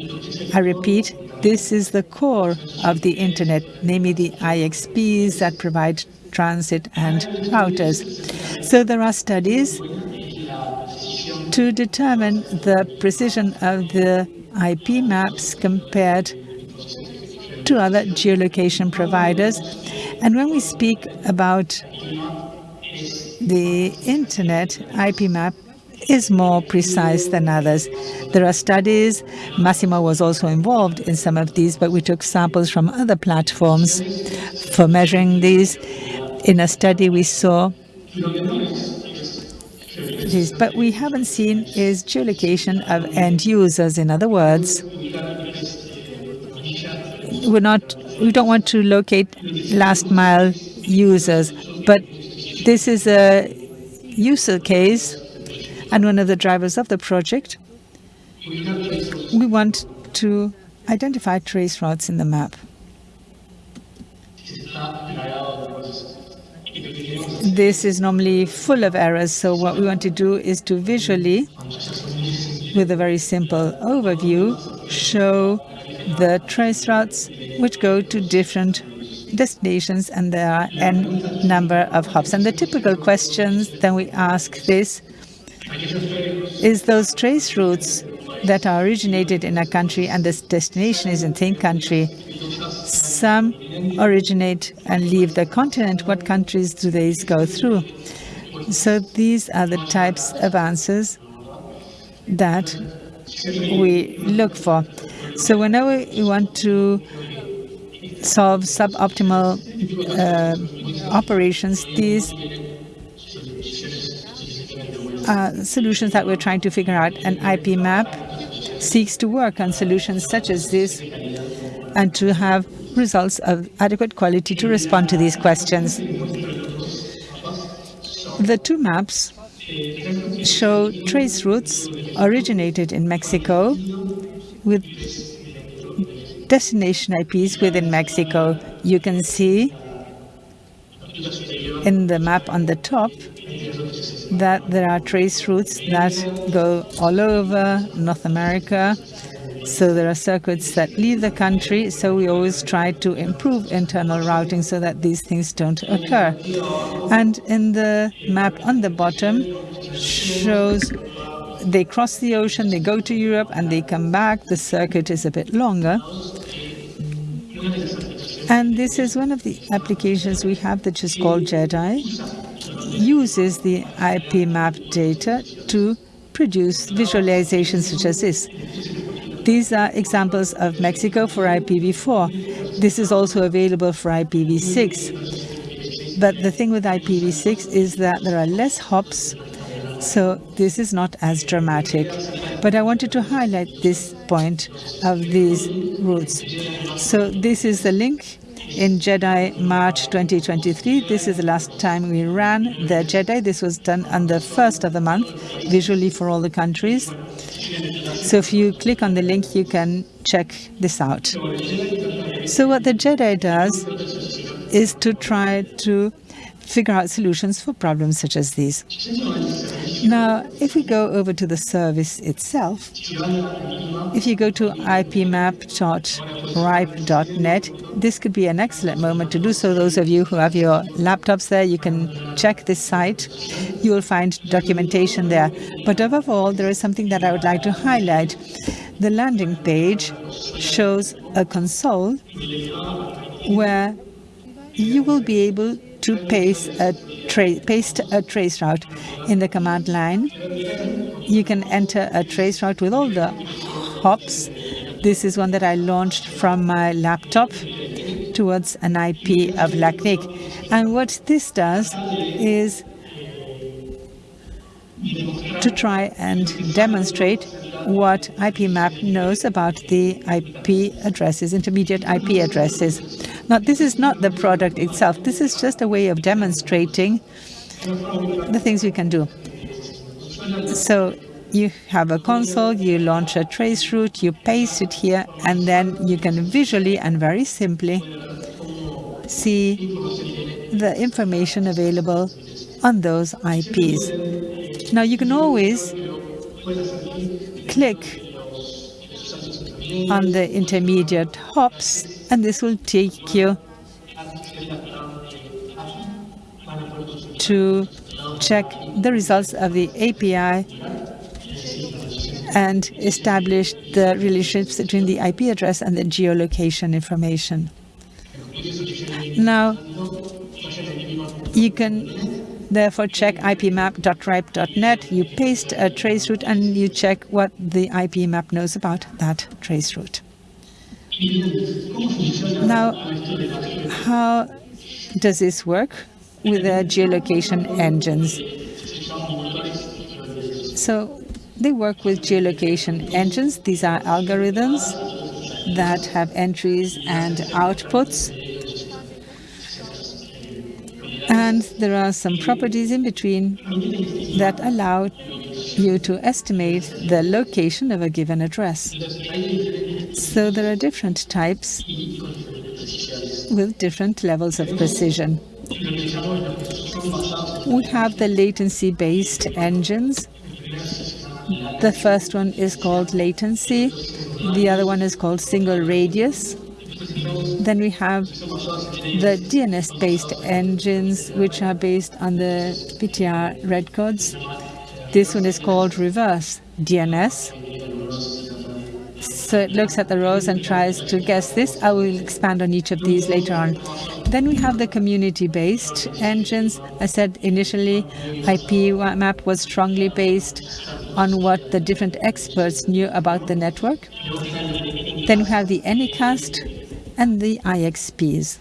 I repeat, this is the core of the internet, namely the IXPs that provide transit and routers. So there are studies to determine the precision of the IP maps compared to other geolocation providers. And when we speak about the internet, IP map is more precise than others. There are studies, Massimo was also involved in some of these, but we took samples from other platforms for measuring these. In a study we saw but we haven't seen is geolocation of end users. In other words, we're not, we don't want to locate last mile users, but this is a user case and one of the drivers of the project. We want to identify trace routes in the map. This is normally full of errors, so what we want to do is to visually, with a very simple overview, show the trace routes which go to different destinations and there are n number of hops. And the typical questions then we ask this is those trace routes that are originated in a country and this destination is in same country. Some originate and leave the continent. What countries do these go through? So these are the types of answers that we look for. So whenever you want to solve suboptimal uh, operations, these are solutions that we're trying to figure out. An IP map seeks to work on solutions such as this and to have results of adequate quality to respond to these questions. The two maps show trace routes originated in Mexico with destination IPs within Mexico. You can see in the map on the top that there are trace routes that go all over North America. So there are circuits that leave the country. So we always try to improve internal routing so that these things don't occur. And in the map on the bottom shows they cross the ocean, they go to Europe, and they come back. The circuit is a bit longer. And this is one of the applications we have that is called JEDI, uses the IP map data to produce visualizations such as this. These are examples of Mexico for IPv4. This is also available for IPv6. But the thing with IPv6 is that there are less hops, so this is not as dramatic. But I wanted to highlight this point of these routes. So this is the link in JEDI March 2023. This is the last time we ran the JEDI. This was done on the first of the month, visually for all the countries. So if you click on the link, you can check this out. So what the JEDI does is to try to figure out solutions for problems such as these. Now, if we go over to the service itself, if you go to ipmap.ripe.net, this could be an excellent moment to do so. Those of you who have your laptops there, you can check this site. You will find documentation there. But above all, there is something that I would like to highlight. The landing page shows a console where you will be able to paste a, paste a trace route in the command line. You can enter a trace route with all the hops. This is one that I launched from my laptop towards an IP of LACNIC. And what this does is to try and demonstrate what IPMap knows about the IP addresses, intermediate IP addresses. Now, this is not the product itself. This is just a way of demonstrating the things we can do. So you have a console, you launch a trace route, you paste it here, and then you can visually and very simply see the information available on those IPs. Now you can always click on the intermediate hops, and this will take you to check the results of the API and establish the relationships between the IP address and the geolocation information. Now, you can Therefore, check ipmap.ripe.net, you paste a traceroute and you check what the IP map knows about that traceroute. Now, how does this work with the geolocation engines? So they work with geolocation engines. These are algorithms that have entries and outputs. And there are some properties in between that allow you to estimate the location of a given address. So there are different types with different levels of precision. We have the latency-based engines. The first one is called latency. The other one is called single radius. Then we have the DNS-based engines, which are based on the PTR records. This one is called reverse DNS. So it looks at the rows and tries to guess this. I will expand on each of these later on. Then we have the community-based engines. I said initially IP map was strongly based on what the different experts knew about the network. Then we have the Anycast and the IXPs.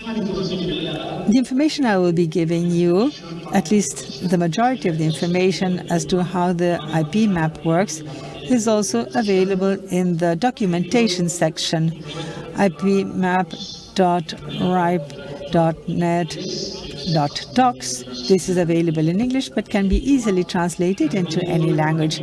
The information I will be giving you, at least the majority of the information as to how the IP map works, is also available in the documentation section, ipmap.ripe.net.docs. This is available in English but can be easily translated into any language.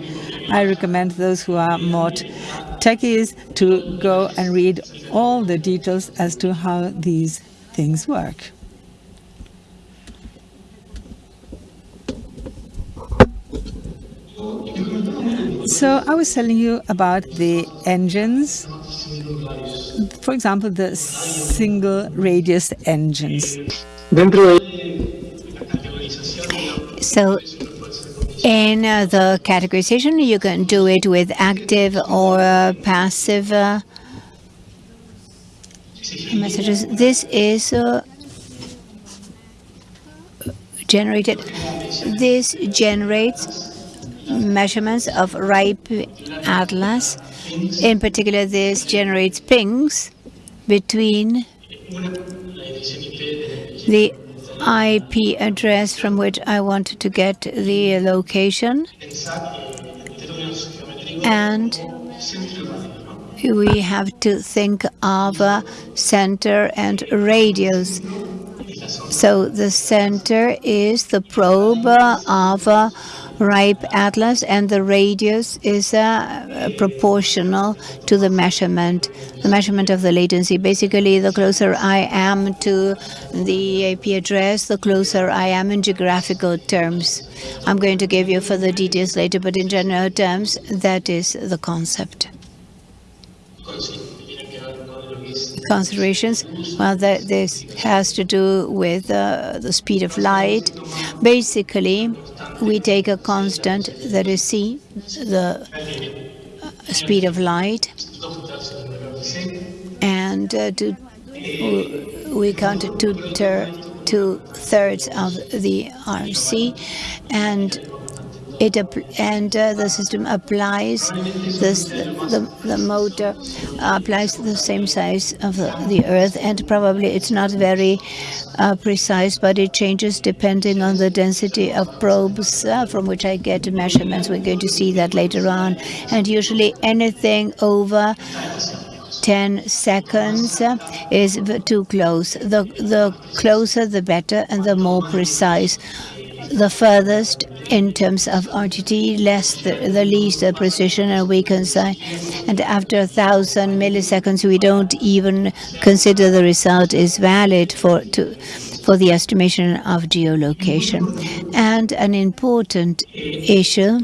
I recommend those who are more techies to go and read all the details as to how these things work. So I was telling you about the engines, for example, the single radius engines.
So in uh, the categorization, you can do it with active or uh, passive uh, messages. This is uh, generated. This generates measurements of RIPE atlas. In particular, this generates pings between the IP address from which I wanted to get the location and we have to think of a center and radius. So the center is the probe of ripe atlas and the radius is uh, proportional to the measurement, the measurement of the latency. Basically, the closer I am to the IP address, the closer I am in geographical terms. I'm going to give you further details later, but in general terms, that is the concept considerations. Well, that this has to do with uh, the speed of light. Basically, we take a constant that is c, the uh, speed of light, and uh, to, we count two, two thirds of the RC, and it and uh, the system applies this the, the motor applies the same size of the, the earth and probably it's not very uh, precise but it changes depending on the density of probes uh, from which I get measurements. We're going to see that later on. And usually anything over 10 seconds is too close. The, the closer the better and the more precise the furthest in terms of RTT, less the, the least the precision, and we can say, and after a thousand milliseconds, we don't even consider the result is valid for to for the estimation of geolocation. And an important issue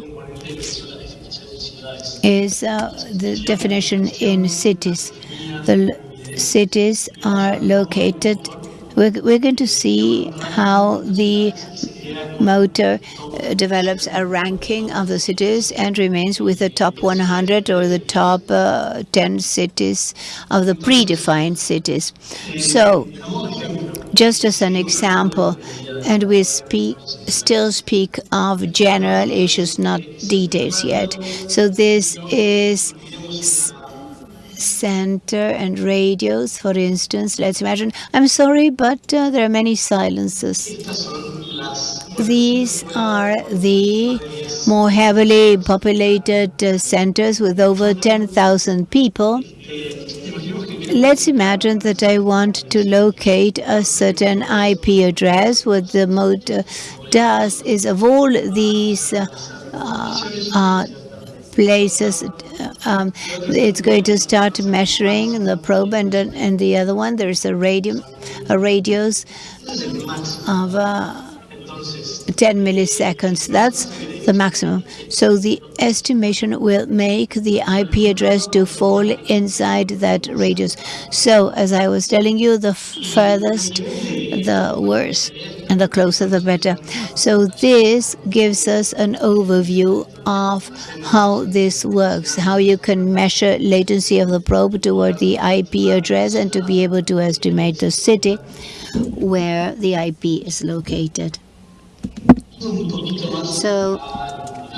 is uh, the definition in cities. The cities are located. We're, we're going to see how the motor uh, develops a ranking of the cities and remains with the top 100 or the top uh, 10 cities of the predefined cities. So just as an example, and we speak, still speak of general issues, not details yet. So this is center and radios, for instance. Let's imagine. I'm sorry, but uh, there are many silences. These are the more heavily populated uh, centers with over 10,000 people. Let's imagine that I want to locate a certain IP address. What the motor does is of all these uh, uh, places, um, it's going to start measuring the probe, and and the other one there's a radio, a radius of. Uh, 10 milliseconds. That's the maximum. So the estimation will make the IP address to fall inside that radius. So as I was telling you, the furthest, the worse, and the closer, the better. So this gives us an overview of how this works, how you can measure latency of the probe toward the IP address and to be able to estimate the city where the IP is located. So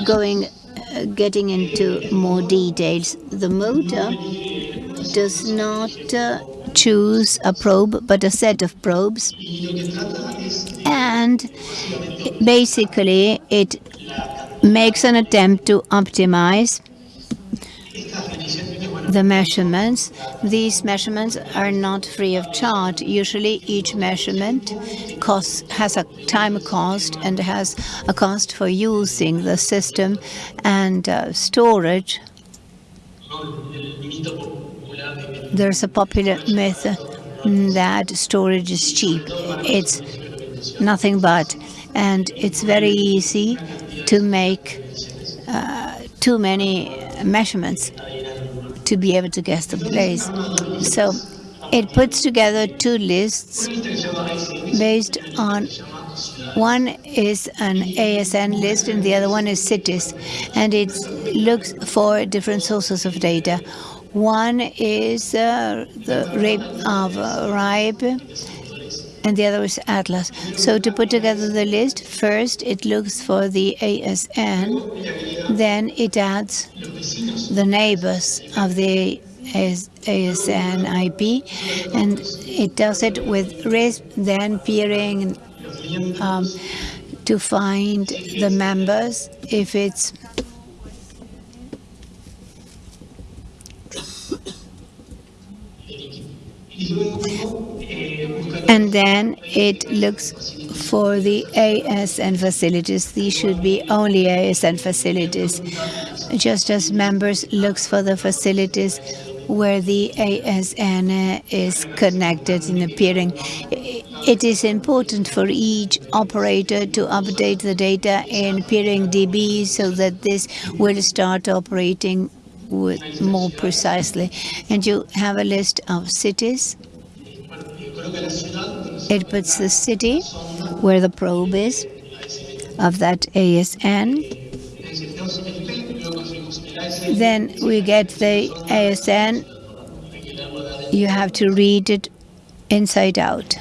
going, uh, getting into more details, the motor does not uh, choose a probe, but a set of probes. And basically, it makes an attempt to optimize the measurements. These measurements are not free of charge. Usually each measurement costs, has a time cost and has a cost for using the system and uh, storage. There's a popular myth that storage is cheap. It's nothing but. And it's very easy to make uh, too many measurements to be able to guess the place. So it puts together two lists based on one is an ASN list and the other one is cities and it looks for different sources of data. One is uh, the rape of uh, and the other is Atlas. So to put together the list, first it looks for the ASN, then it adds the neighbors of the ASN IP, and it does it with RISP, then peering um, to find the members if it's and then it looks for the ASN facilities. These should be only ASN facilities, just as members looks for the facilities where the ASN is connected in appearing. It is important for each operator to update the data in PeeringDB so that this will start operating with more precisely. And you have a list of cities. It puts the city where the probe is of that ASN. Then we get the ASN. You have to read it inside out.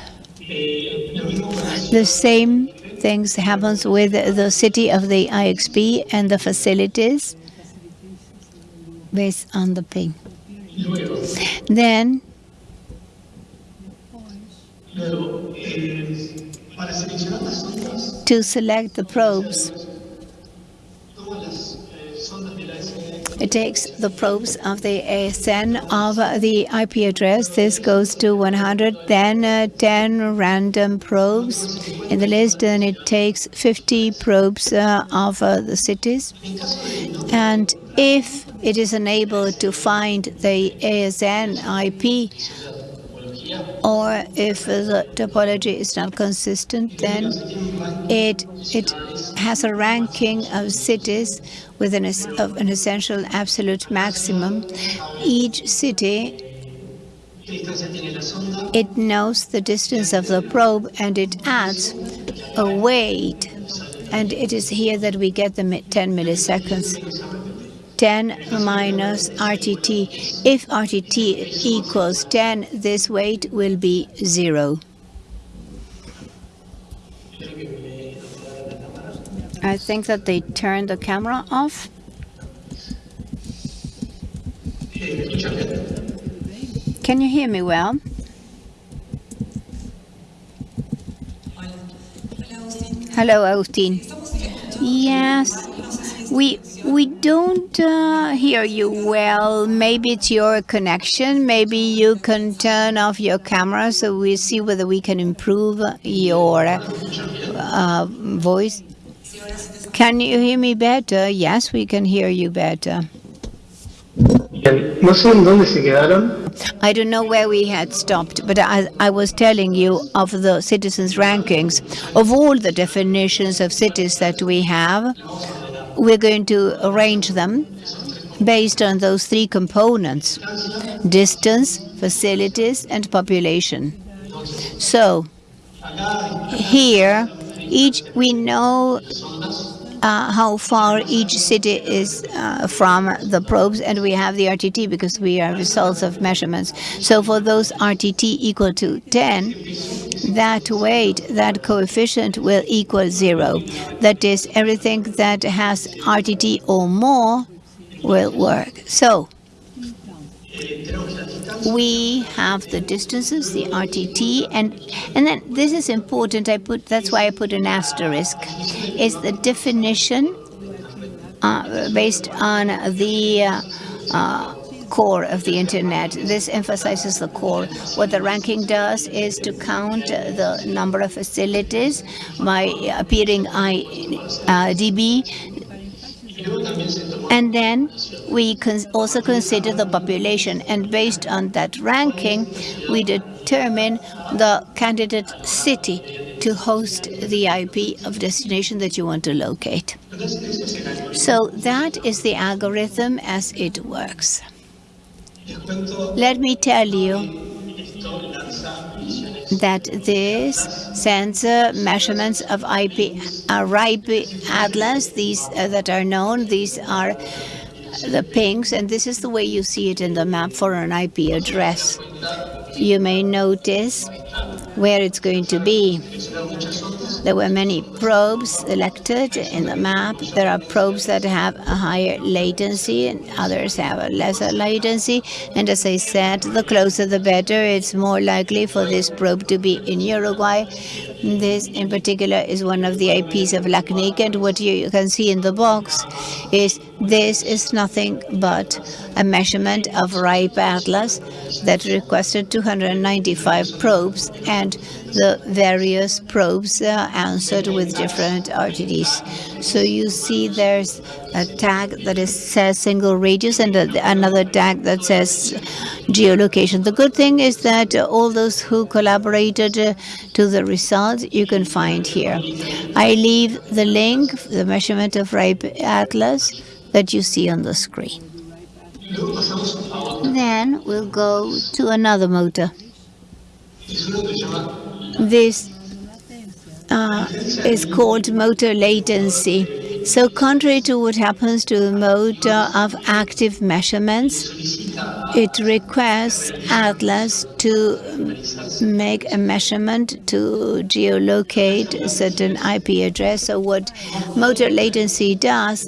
The same things happens with the city of the IXP and the facilities based on the ping. Then to select the probes, it takes the probes of the ASN of the IP address. This goes to 100, then uh, 10 random probes in the list, and it takes 50 probes uh, of uh, the cities. And if it is unable to find the ASN IP, or if the topology is not consistent, then it it has a ranking of cities with an, of an essential absolute maximum. Each city it knows the distance of the probe and it adds a weight. And it is here that we get the 10 milliseconds. 10 minus RTT. If RTT equals 10, this weight will be 0. I think that they turned the camera off. Can you hear me well? Hello, Austin. Yes, we we don't uh, hear you well. Maybe it's your connection. Maybe you can turn off your camera so we see whether we can improve your uh, voice. Can you hear me better? Yes, we can hear you better.
Bien, no sé en dónde se quedaron.
I don't know where we had stopped, but I, I was telling you of the citizens' rankings. Of all the definitions of cities that we have, we're going to arrange them based on those three components distance, facilities, and population. So, here, each we know uh, how far each city is uh, from the probes, and we have the RTT because we are results of measurements. So for those RTT equal to 10, that weight, that coefficient will equal zero. That is, everything that has RTT or more will work. So we have the distances, the RTT, and and then this is important. I put that's why I put an asterisk. Is the definition uh, based on the uh, uh, core of the internet. This emphasizes the core. What the ranking does is to count the number of facilities by a PeeringDB and then we also consider the population, and based on that ranking, we determine the candidate city to host the IP of destination that you want to locate. So that is the algorithm as it works. Let me tell you that this sensor measurements of IP, uh, RIPE Atlas, these uh, that are known, these are the pings, and this is the way you see it in the map for an IP address. You may notice where it's going to be. There were many probes selected in the map. There are probes that have a higher latency and others have a lesser latency. And as I said, the closer the better. It's more likely for this probe to be in Uruguay. This in particular is one of the IPs of LACNIC and what you can see in the box is this is nothing but a measurement of RIPE Atlas that requested 295 probes and the various probes uh, answered with different RTTs. So you see there's a tag that is, says single radius and a, another tag that says geolocation. The good thing is that all those who collaborated uh, to the results you can find here. I leave the link, the measurement of RIPE Atlas that you see on the screen. Then we'll go to another motor. This uh, is called motor latency. So contrary to what happens to the motor of active measurements, it requires Atlas to make a measurement to geolocate a certain IP address. So what motor latency does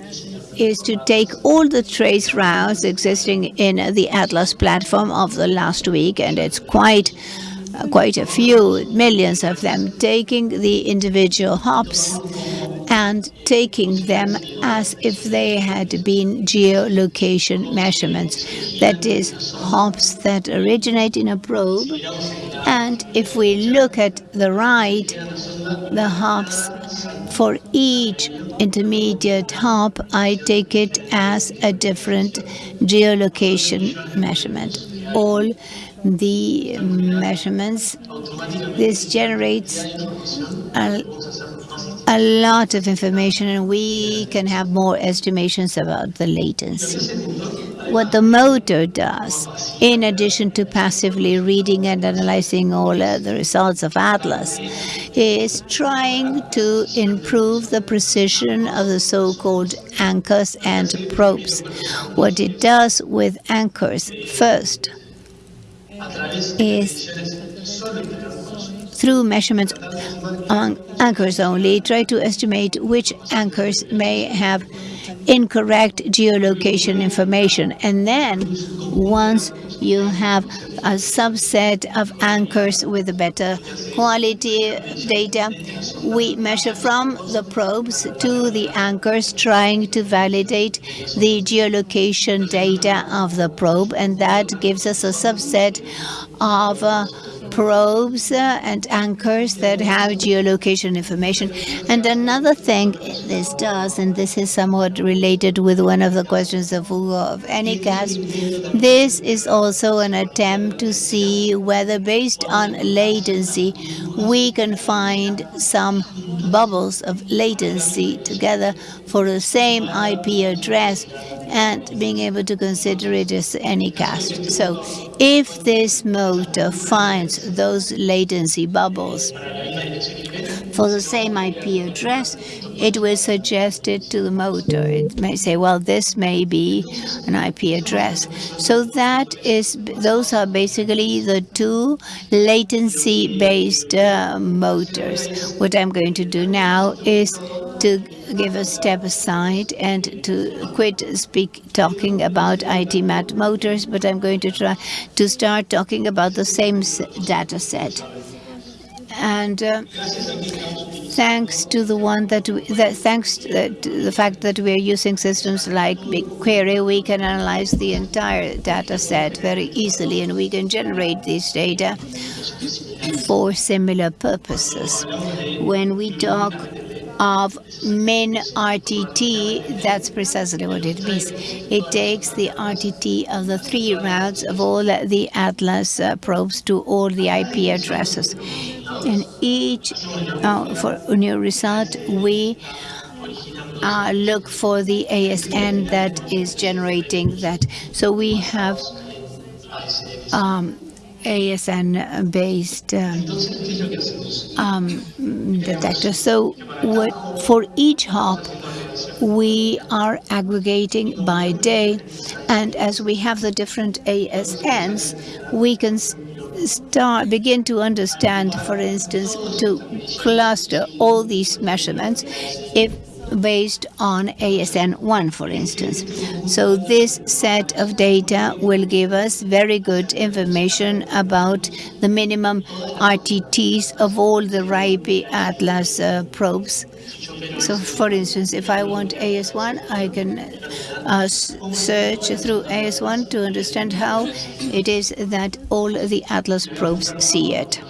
is to take all the trace routes existing in the Atlas platform of the last week, and it's quite Uh, quite a few, millions of them, taking the individual hops and taking them as if they had been geolocation measurements. That is, hops that originate in a probe. And if we look at the right, the hops for each intermediate hop, I take it as a different geolocation measurement. All the measurements, this generates a, a lot of information and we can have more estimations about the latency. What the motor does, in addition to passively reading and analyzing all uh, the results of Atlas, is trying to improve the precision of the so-called anchors and probes. What it does with anchors first is through measurements among anchors only, try to estimate which anchors may have incorrect geolocation information. And then once you have a subset of anchors with better quality data, we measure from the probes to the anchors trying to validate the geolocation data of the probe and that gives us a subset of uh, probes uh, and anchors that have geolocation information. And another thing this does, and this is somewhat related with one of the questions of Hugo of Anycast, this is also an attempt to see whether based on latency we can find some bubbles of latency together for the same IP address and being able to consider it as Anycast. So if this motor finds those latency bubbles for the same IP address, it will suggest it to the motor. It may say, well, this may be an IP address. So that is, those are basically the two latency-based uh, motors. What I'm going to do now is to give a step aside and to quit speak talking about IPMAP motors, but I'm going to try to start talking about the same data set. And uh, thanks to the one that, we, that thanks to the fact that we are using systems like BigQuery, we can analyze the entire data set very easily, and we can generate this data for similar purposes. When we talk of min RTT, that's precisely what it means. It takes the RTT of the trace routes of all the Atlas uh, probes to all the IP addresses. And each, uh, for a new result, we uh, look for the ASN that is generating that. So we have um, ASN-based um, um, detector. So for each hop, we are aggregating by day, and as we have the different ASNs, we can start begin to understand, for instance, to cluster all these measurements if based on ASN1, for instance. So this set of data will give us very good information about the minimum RTTs of all the RIPE Atlas uh, probes. So, for instance, if I want AS1, I can uh, search through AS1 to understand how it is that all the Atlas probes see it.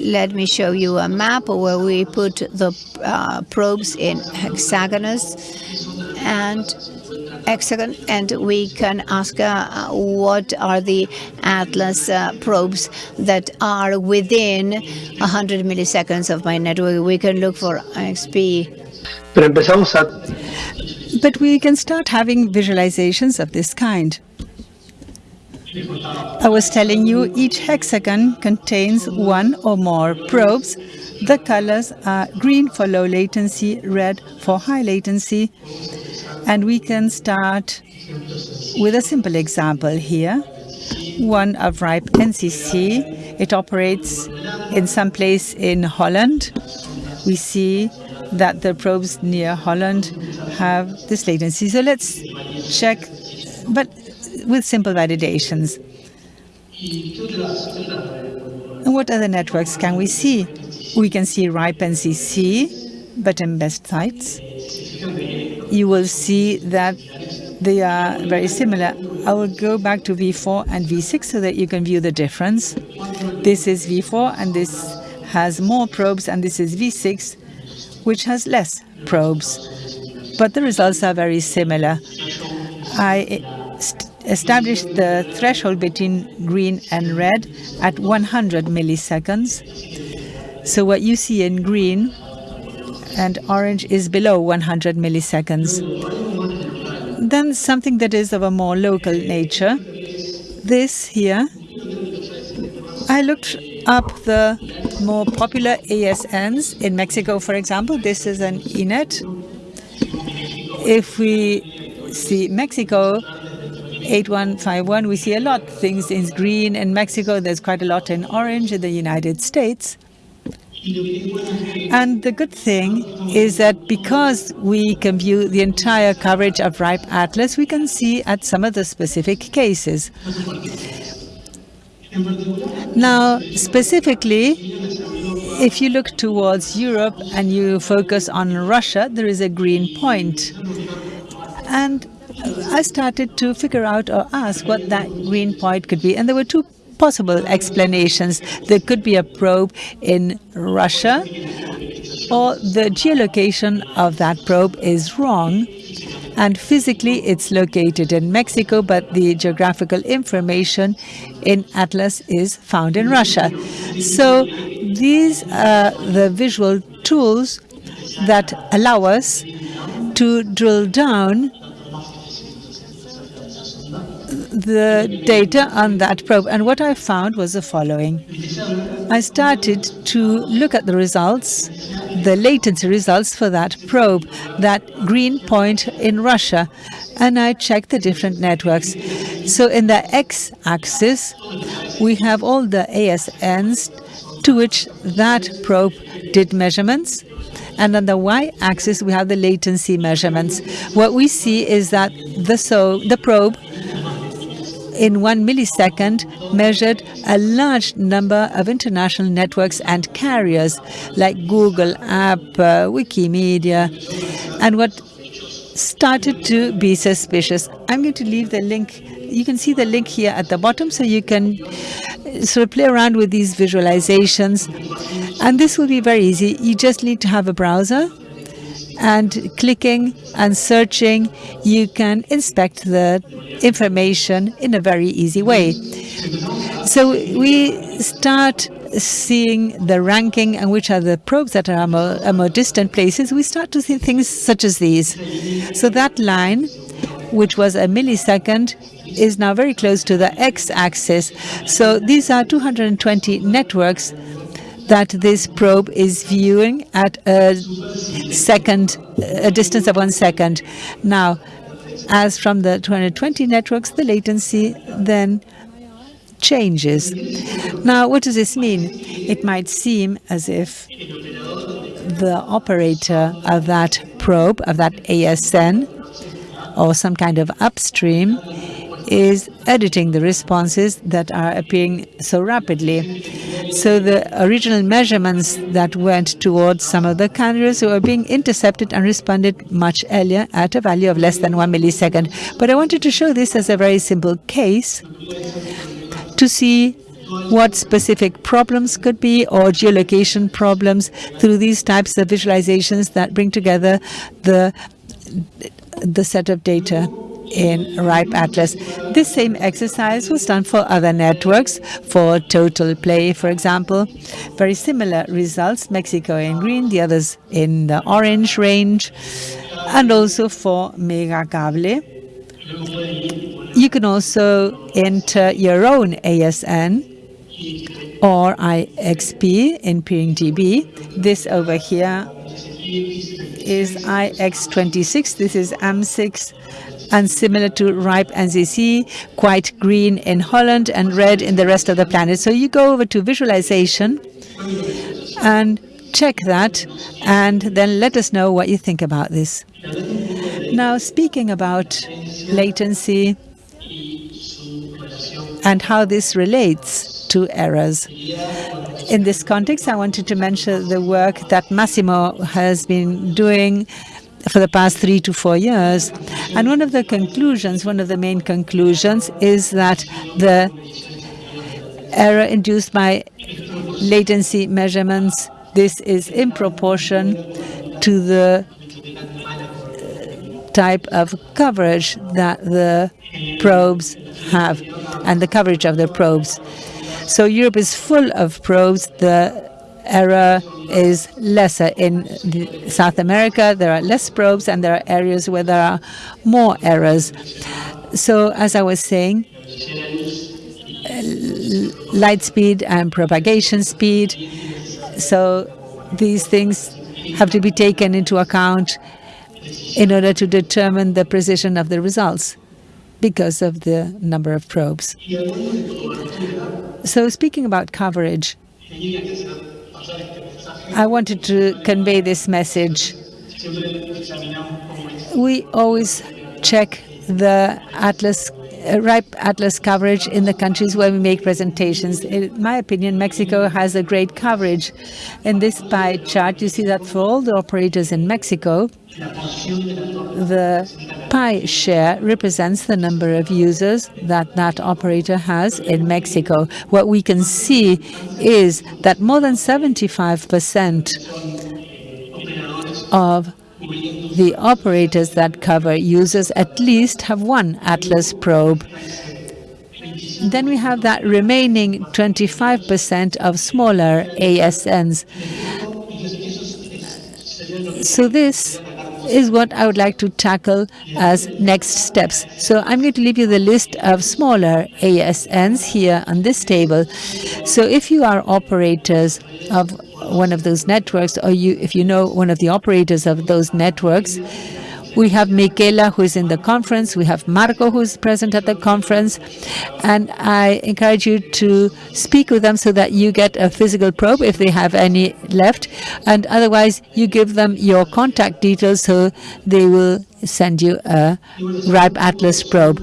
Let me show you a map where we put the uh, probes in hexagonous and hexagon, and we can ask uh, what are the Atlas uh, probes that are within 100 milliseconds of my network. We can look for IXP.
But we can start having visualizations of this kind. I was telling you each hexagon contains one or more probes. The colors are green for low latency, red for high latency. And we can start with a simple example here, one of RIPE NCC. It operates in some place in Holland. We see that the probes near Holland have this latency. So let's check, but with simple validations. And what other networks can we see? We can see RIPE but in best sites. You will see that they are very similar. I will go back to V4 and V6 so that you can view the difference. This is V4 and this has more probes and this is V6 which has less probes. But the results are very similar. I established the threshold between green and red at 100 milliseconds. So what you see in green and orange is below 100 milliseconds. Then something that is of a more local nature. This here, I looked up the more popular ASNs in Mexico, for example. This is Uninet. If we see Mexico, 8151, we see a lot of things in green in Mexico. There's quite a lot in orange in the United States. And the good thing is that because we can view the entire coverage of RIPE Atlas, we can see at some of the specific cases. Now, specifically, if you look towards Europe and you focus on Russia, there is a green point. And I started to figure out or ask what that green point could be. And there were two possible explanations. There could be a probe in Russia, or the geolocation of that probe is wrong, and physically it's located in Mexico, but the geographical information in Atlas is found in Russia. So these are the visual tools that allow us to drill down the data on that probe. And what I found was the following. I started to look at the results, the latency results for that probe, that green point in Russia, and I checked the different networks. So in the x-axis, we have all the ASNs to which that probe did measurements. And on the y-axis, we have the latency measurements. What we see is that the, so, the probe in one millisecond measured a large number of international networks and carriers like Google, App, uh, Wikimedia. And what started to be suspicious, I'm going to leave the link. You can see the link here at the bottom so you can sort of play around with these visualizations. And this will be very easy. You just need to have a browser and clicking and searching, you can inspect the information in a very easy way. So we start seeing the ranking and which are the probes that are more, more distant places, we start to see things such as these. So that line, which was a millisecond, is now very close to the x-axis. So these are 220 networks that this probe is viewing at a second, a distance of one second. Now, as from the 220 networks, the latency then changes. Now, what does this mean? It might seem as if the operator of that probe, of that ASN, or some kind of upstream, is editing the responses that are appearing so rapidly. So the original measurements that went towards some of the carriers were being intercepted and responded much earlier at a value of less than one millisecond. But I wanted to show this as a very simple case to see what specific problems could be or geolocation problems through these types of visualizations that bring together the the set of data in RIPE Atlas. This same exercise was done for other networks, for Total Play, for example. Very similar results, Mexico in green, the others in the orange range, and also for Megacable. You can also enter your own ASN or IXP in PeeringDB. This over here is IX26. This is AM6 and similar to RIPE NCC, quite green in Holland and red in the rest of the planet. So you go over to visualization and check that and then let us know what you think about this. Now, speaking about latency and how this relates to errors. In this context, I wanted to mention the work that Massimo has been doing for the past three to four years. And one of the conclusions, one of the main conclusions, is that the error induced by latency measurements, this is in proportion to the uh, type of coverage that the probes have and the coverage of the probes. So Europe is full of probes. The error is lesser. In South America, there are less probes, and there are areas where there are more errors. So as I was saying, light speed and propagation speed. So these things have to be taken into account in order to determine the precision of the results. because of the number of probes. So speaking about coverage, I wanted to convey this message. We always check the Atlas RIPE Atlas coverage in the countries where we make presentations. In my opinion, Mexico has a great coverage. In this pie chart, you see that for all the operators in Mexico, the pie share represents the number of users that that operator has in Mexico. What we can see is that more than 75% of the operators that cover users at least have one Atlas probe. Then we have that remaining 25% of smaller ASNs. So this is what I would like to tackle as next steps. So I'm going to leave you the list of smaller ASNs here on this table. So if you are operators of one of those networks, or you, if you know one of the operators of those networks, we have Michaela, who is in the conference. We have Marco, who is present at the conference. And I encourage you to speak with them so that you get a physical probe if they have any left. And otherwise, you give them your contact details so they will send you a RIPE Atlas probe.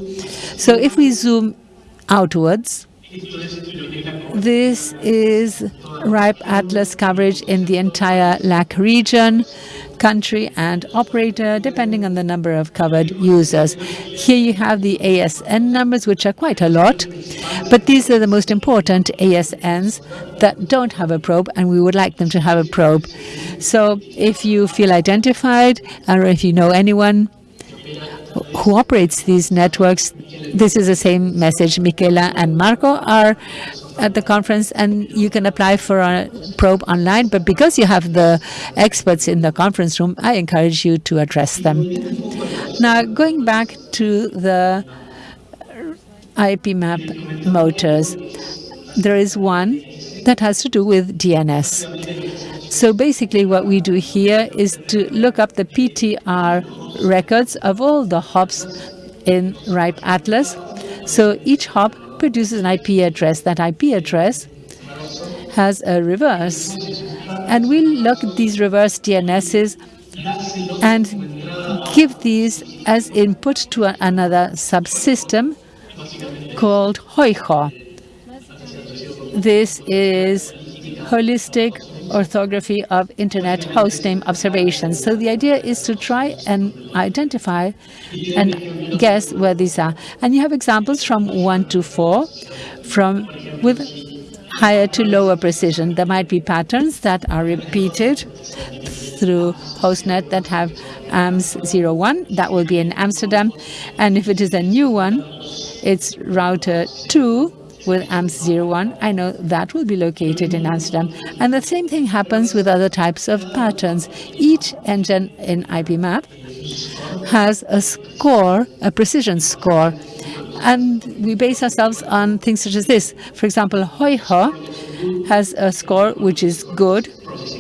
So if we zoom outwards, this is RIPE Atlas coverage in the entire LAC region country and operator, depending on the number of covered users. Here you have the ASN numbers, which are quite a lot, but these are the most important ASNs that don't have a probe, and we would like them to have a probe. So if you feel identified, or if you know anyone who operates these networks, this is the same message. Michaela and Marco are at the conference and you can apply for a probe online. But because you have the experts in the conference room, I encourage you to address them. Now, going back to the IP map motors, there is one that has to do with DNS. So basically what we do here is to look up the PTR records of all the hops in RIPE Atlas. So each hop produces an IP address. That IP address has a reverse. And we'll look at these reverse DNSs and give these as input to another subsystem called HOIHO. This is holistic orthography of internet hostname observations. So the idea is to try and identify and guess where these are. And you have examples from 1 to 4 from with higher to lower precision. There might be patterns that are repeated through hostnet that have AMS 01. That will be in Amsterdam. And if it is a new one, it's router 2 with AMS01, I know that will be located in Amsterdam. And the same thing happens with other types of patterns. Each engine in IPMAP has a score, a precision score, and we base ourselves on things such as this. For example, HOIHO has a score which is good,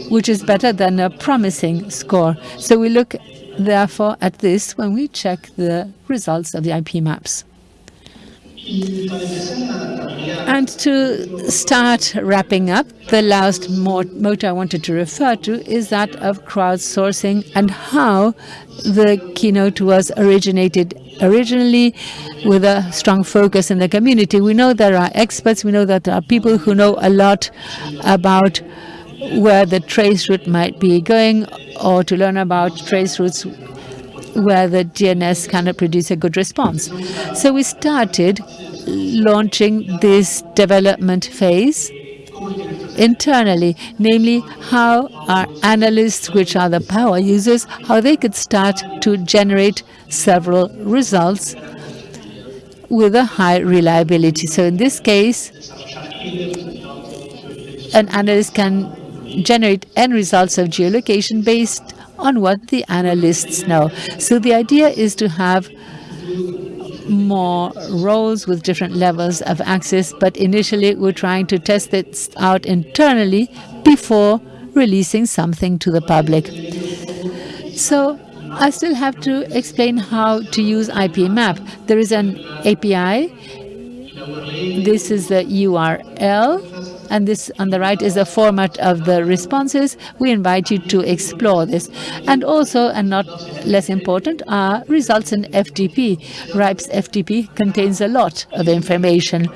which is better than a promising score. So we look, therefore, at this when we check the results of the IP maps. And to start wrapping up, the last motto I wanted to refer to is that of crowdsourcing and how the keynote was originated originally with a strong focus in the community. We know there are experts, we know that there are people who know a lot about where the trace route might be going or to learn about trace routes where the DNS cannot produce a good response. So we started launching this development phase internally, namely how our analysts, which are the power users, how they could start to generate several results with a high reliability. So in this case, an analyst can generate end results of geolocation based on what the analysts know. So the idea is to have more roles with different levels of access, but initially we're trying to test it out internally before releasing something to the public. So I still have to explain how to use IPMAP. There is an API. This is the URL, and this on the right is the format of the responses. We invite you to explore this. And also, and not less important, are results in FTP. RIPE's FTP contains a lot of information.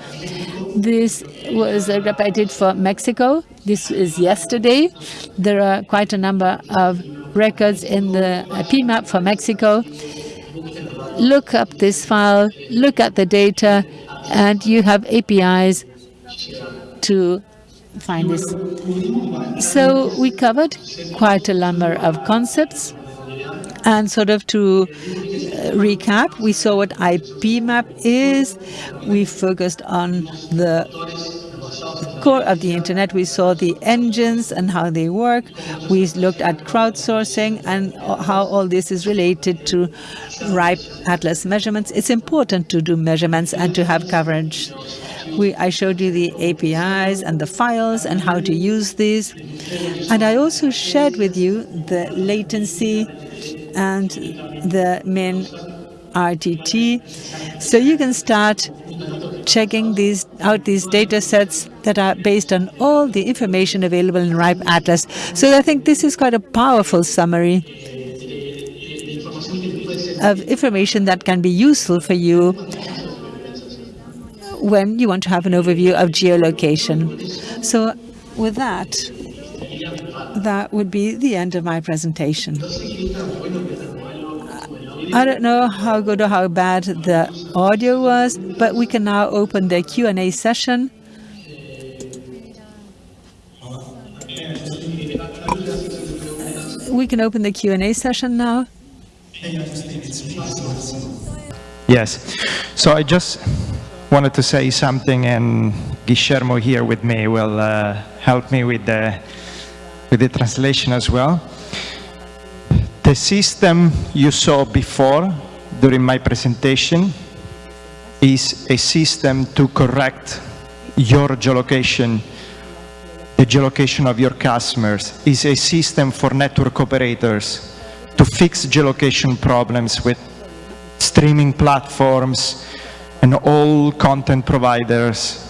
This was repeated for Mexico. This is yesterday. There are quite a number of records in the IPMAP for Mexico. Look up this file, look at the data, and you have APIs to find this. So we covered quite a number of concepts. And sort of to uh, recap, we saw what IP map is. We focused on the core of the internet. We saw the engines and how they work. We looked at crowdsourcing and how all this is related to RIPE Atlas measurements. It's important to do measurements and to have coverage. We, I showed you the APIs and the files and how to use these. And I also shared with you the latency and the min RTT. So you can start checking these out these data sets that are based on all the information available in RIPE Atlas. So I think this is quite a powerful summary of information that can be useful for you when you want to have an overview of geolocation. So with that, that would be the end of my presentation. I don't know how good or how bad the audio was, but we can now open the Q&A session. We can open the Q&A session now.
Yes. So I just wanted to say something, and Guillermo here with me will uh, help me with the with the translation as well. The system you saw before during my presentation is a system to correct your geolocation, the geolocation of your customers, is a system for network operators to fix geolocation problems with streaming platforms and all content providers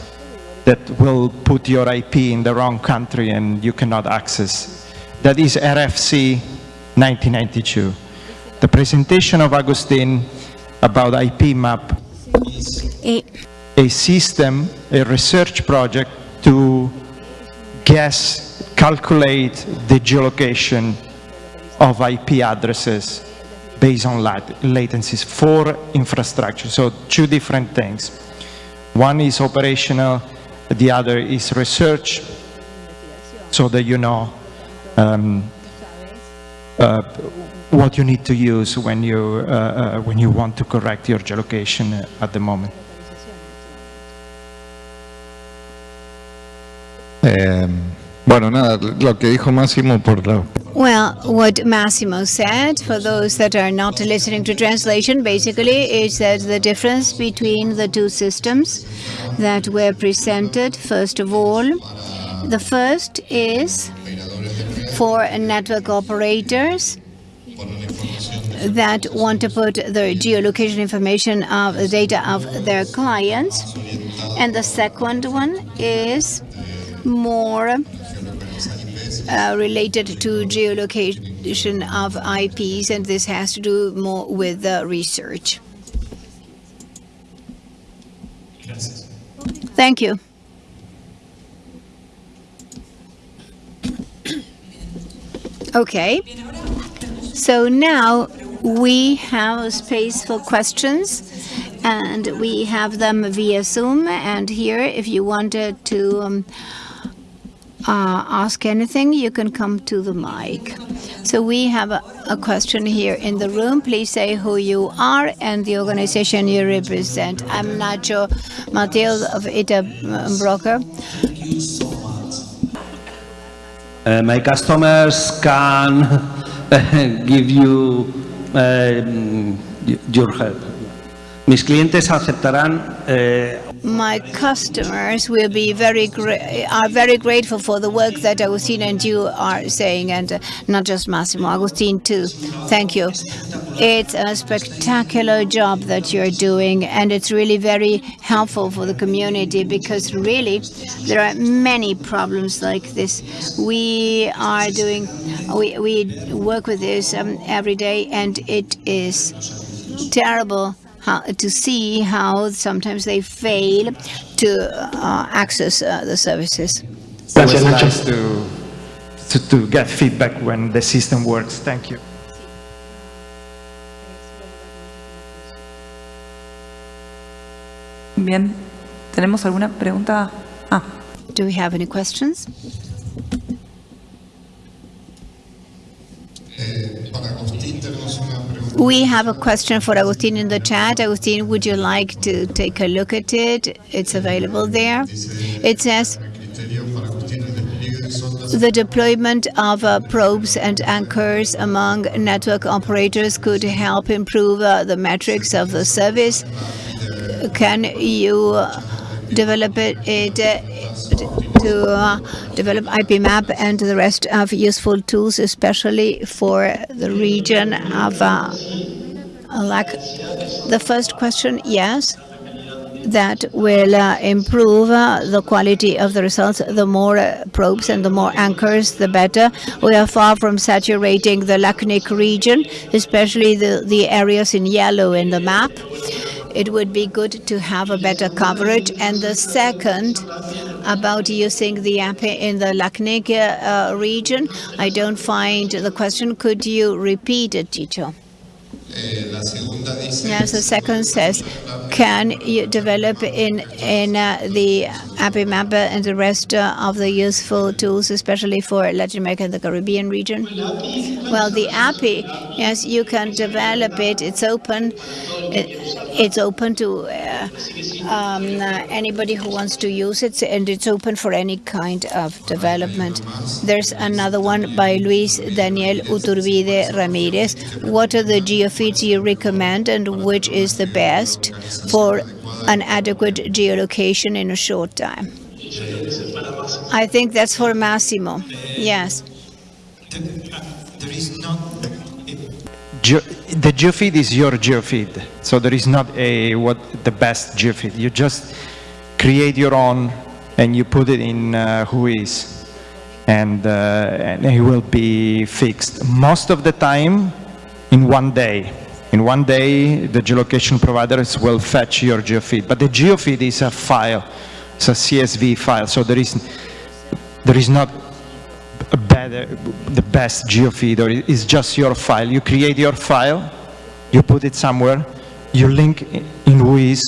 that will put your IP in the wrong country and you cannot access. That is RFC 1992. The presentation of Agustin about IPMAP is a system, a research project to guess, calculate the geolocation of IP addresses based on lat latencies for infrastructure. So two different things. One is operational, the other is research, so that you know um, uh, what you need to use when you, uh, uh, when you want to correct your geolocation at the moment.
Eh, bueno, nada, lo que dijo Máximo por la...
Well, what Massimo said, for those that are not listening to translation, basically is that the difference between the two systems that were presented, first of all, the first is for network operators that want to put the geolocation information of the data of their clients. And the second one is more uh, related to geolocation of IPs, and this has to do more with uh, research. Thank you. Okay. So now we have space for questions and we have them via Zoom and here if you wanted to um, ask anything you can come to the mic. So we have a, a, question here in the room. Please say who you are and the organization you represent. I'm Nacho Mateo of ITA Broker.
Uh, my customers can give you uh, your help. Mis clientes aceptarán uh,
my customers will be very are very grateful for the work that Agustin and you are saying, and uh, not just Massimo, Agustin too. Thank you. It's a spectacular job that you're doing, and it's really very helpful for the community because really there are many problems like this. We are doing, we, we work with this um, every day, and it is terrible how, to see how sometimes they fail to uh, access uh, the services.
It's always nice to, to, to get feedback when the system works. Thank you.
Bien, ¿tenemos alguna pregunta? Ah,
Do we have any questions? We have a question for Agustin in the chat. Agustin, would you like to take a look at it? It's available there. It says the deployment of uh, probes and anchors among network operators could help improve uh, the metrics of the service. Can you uh, develop it, it uh, to uh, develop IPMAP and the rest of useful tools, especially for the region of uh, like the first question, yes, that will uh, improve uh, the quality of the results. The more uh, probes and the more anchors, the better. We are far from saturating the LACNIC region, especially the, the areas in yellow in the map. It would be good to have a better coverage. And the second, about using the app in the LACNIC uh, region, I don't find the question. Could you repeat it, Chicho? Yes, the second says, can you develop in in uh, the API mapper and the rest uh, of the useful tools, especially for Latin America and the Caribbean region? Well, the API, yes, you can develop it. It's open. It, it's open to uh, um, anybody who wants to use it, and it's open for any kind of development. There's another one by Luis Daniel Uturbide Ramirez. What are the geofeeds you recommend, and which is the best for an adequate geolocation in a short time? I think that's for Massimo. Yes.
There is not the geofeed is your geofeed, so there is not a what the best geofeed. You just create your own and you put it in uh, WHOIS, and uh, and it will be fixed most of the time in one day. In one day, the geolocation providers will fetch your geofeed, but the geofeed is a file, it's a CSV file, so there is there is not a better, the best geofeed, or it's just your file. You create your file, you put it somewhere, you link in WHOIS,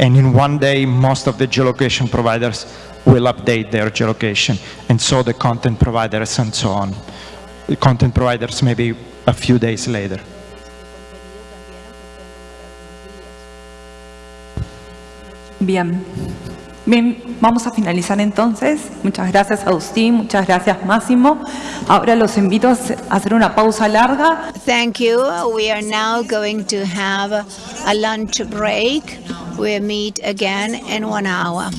and in one day, most of the geolocation providers will update their geolocation, and so the content providers and so on. The content providers maybe a few days later.
bien. Bien, vamos a finalizar entonces. Muchas gracias Agustín, muchas gracias Máximo. Ahora los invito a hacer una pausa larga.
Thank you. We are now going to have a lunch break. We'll meet again in one hour.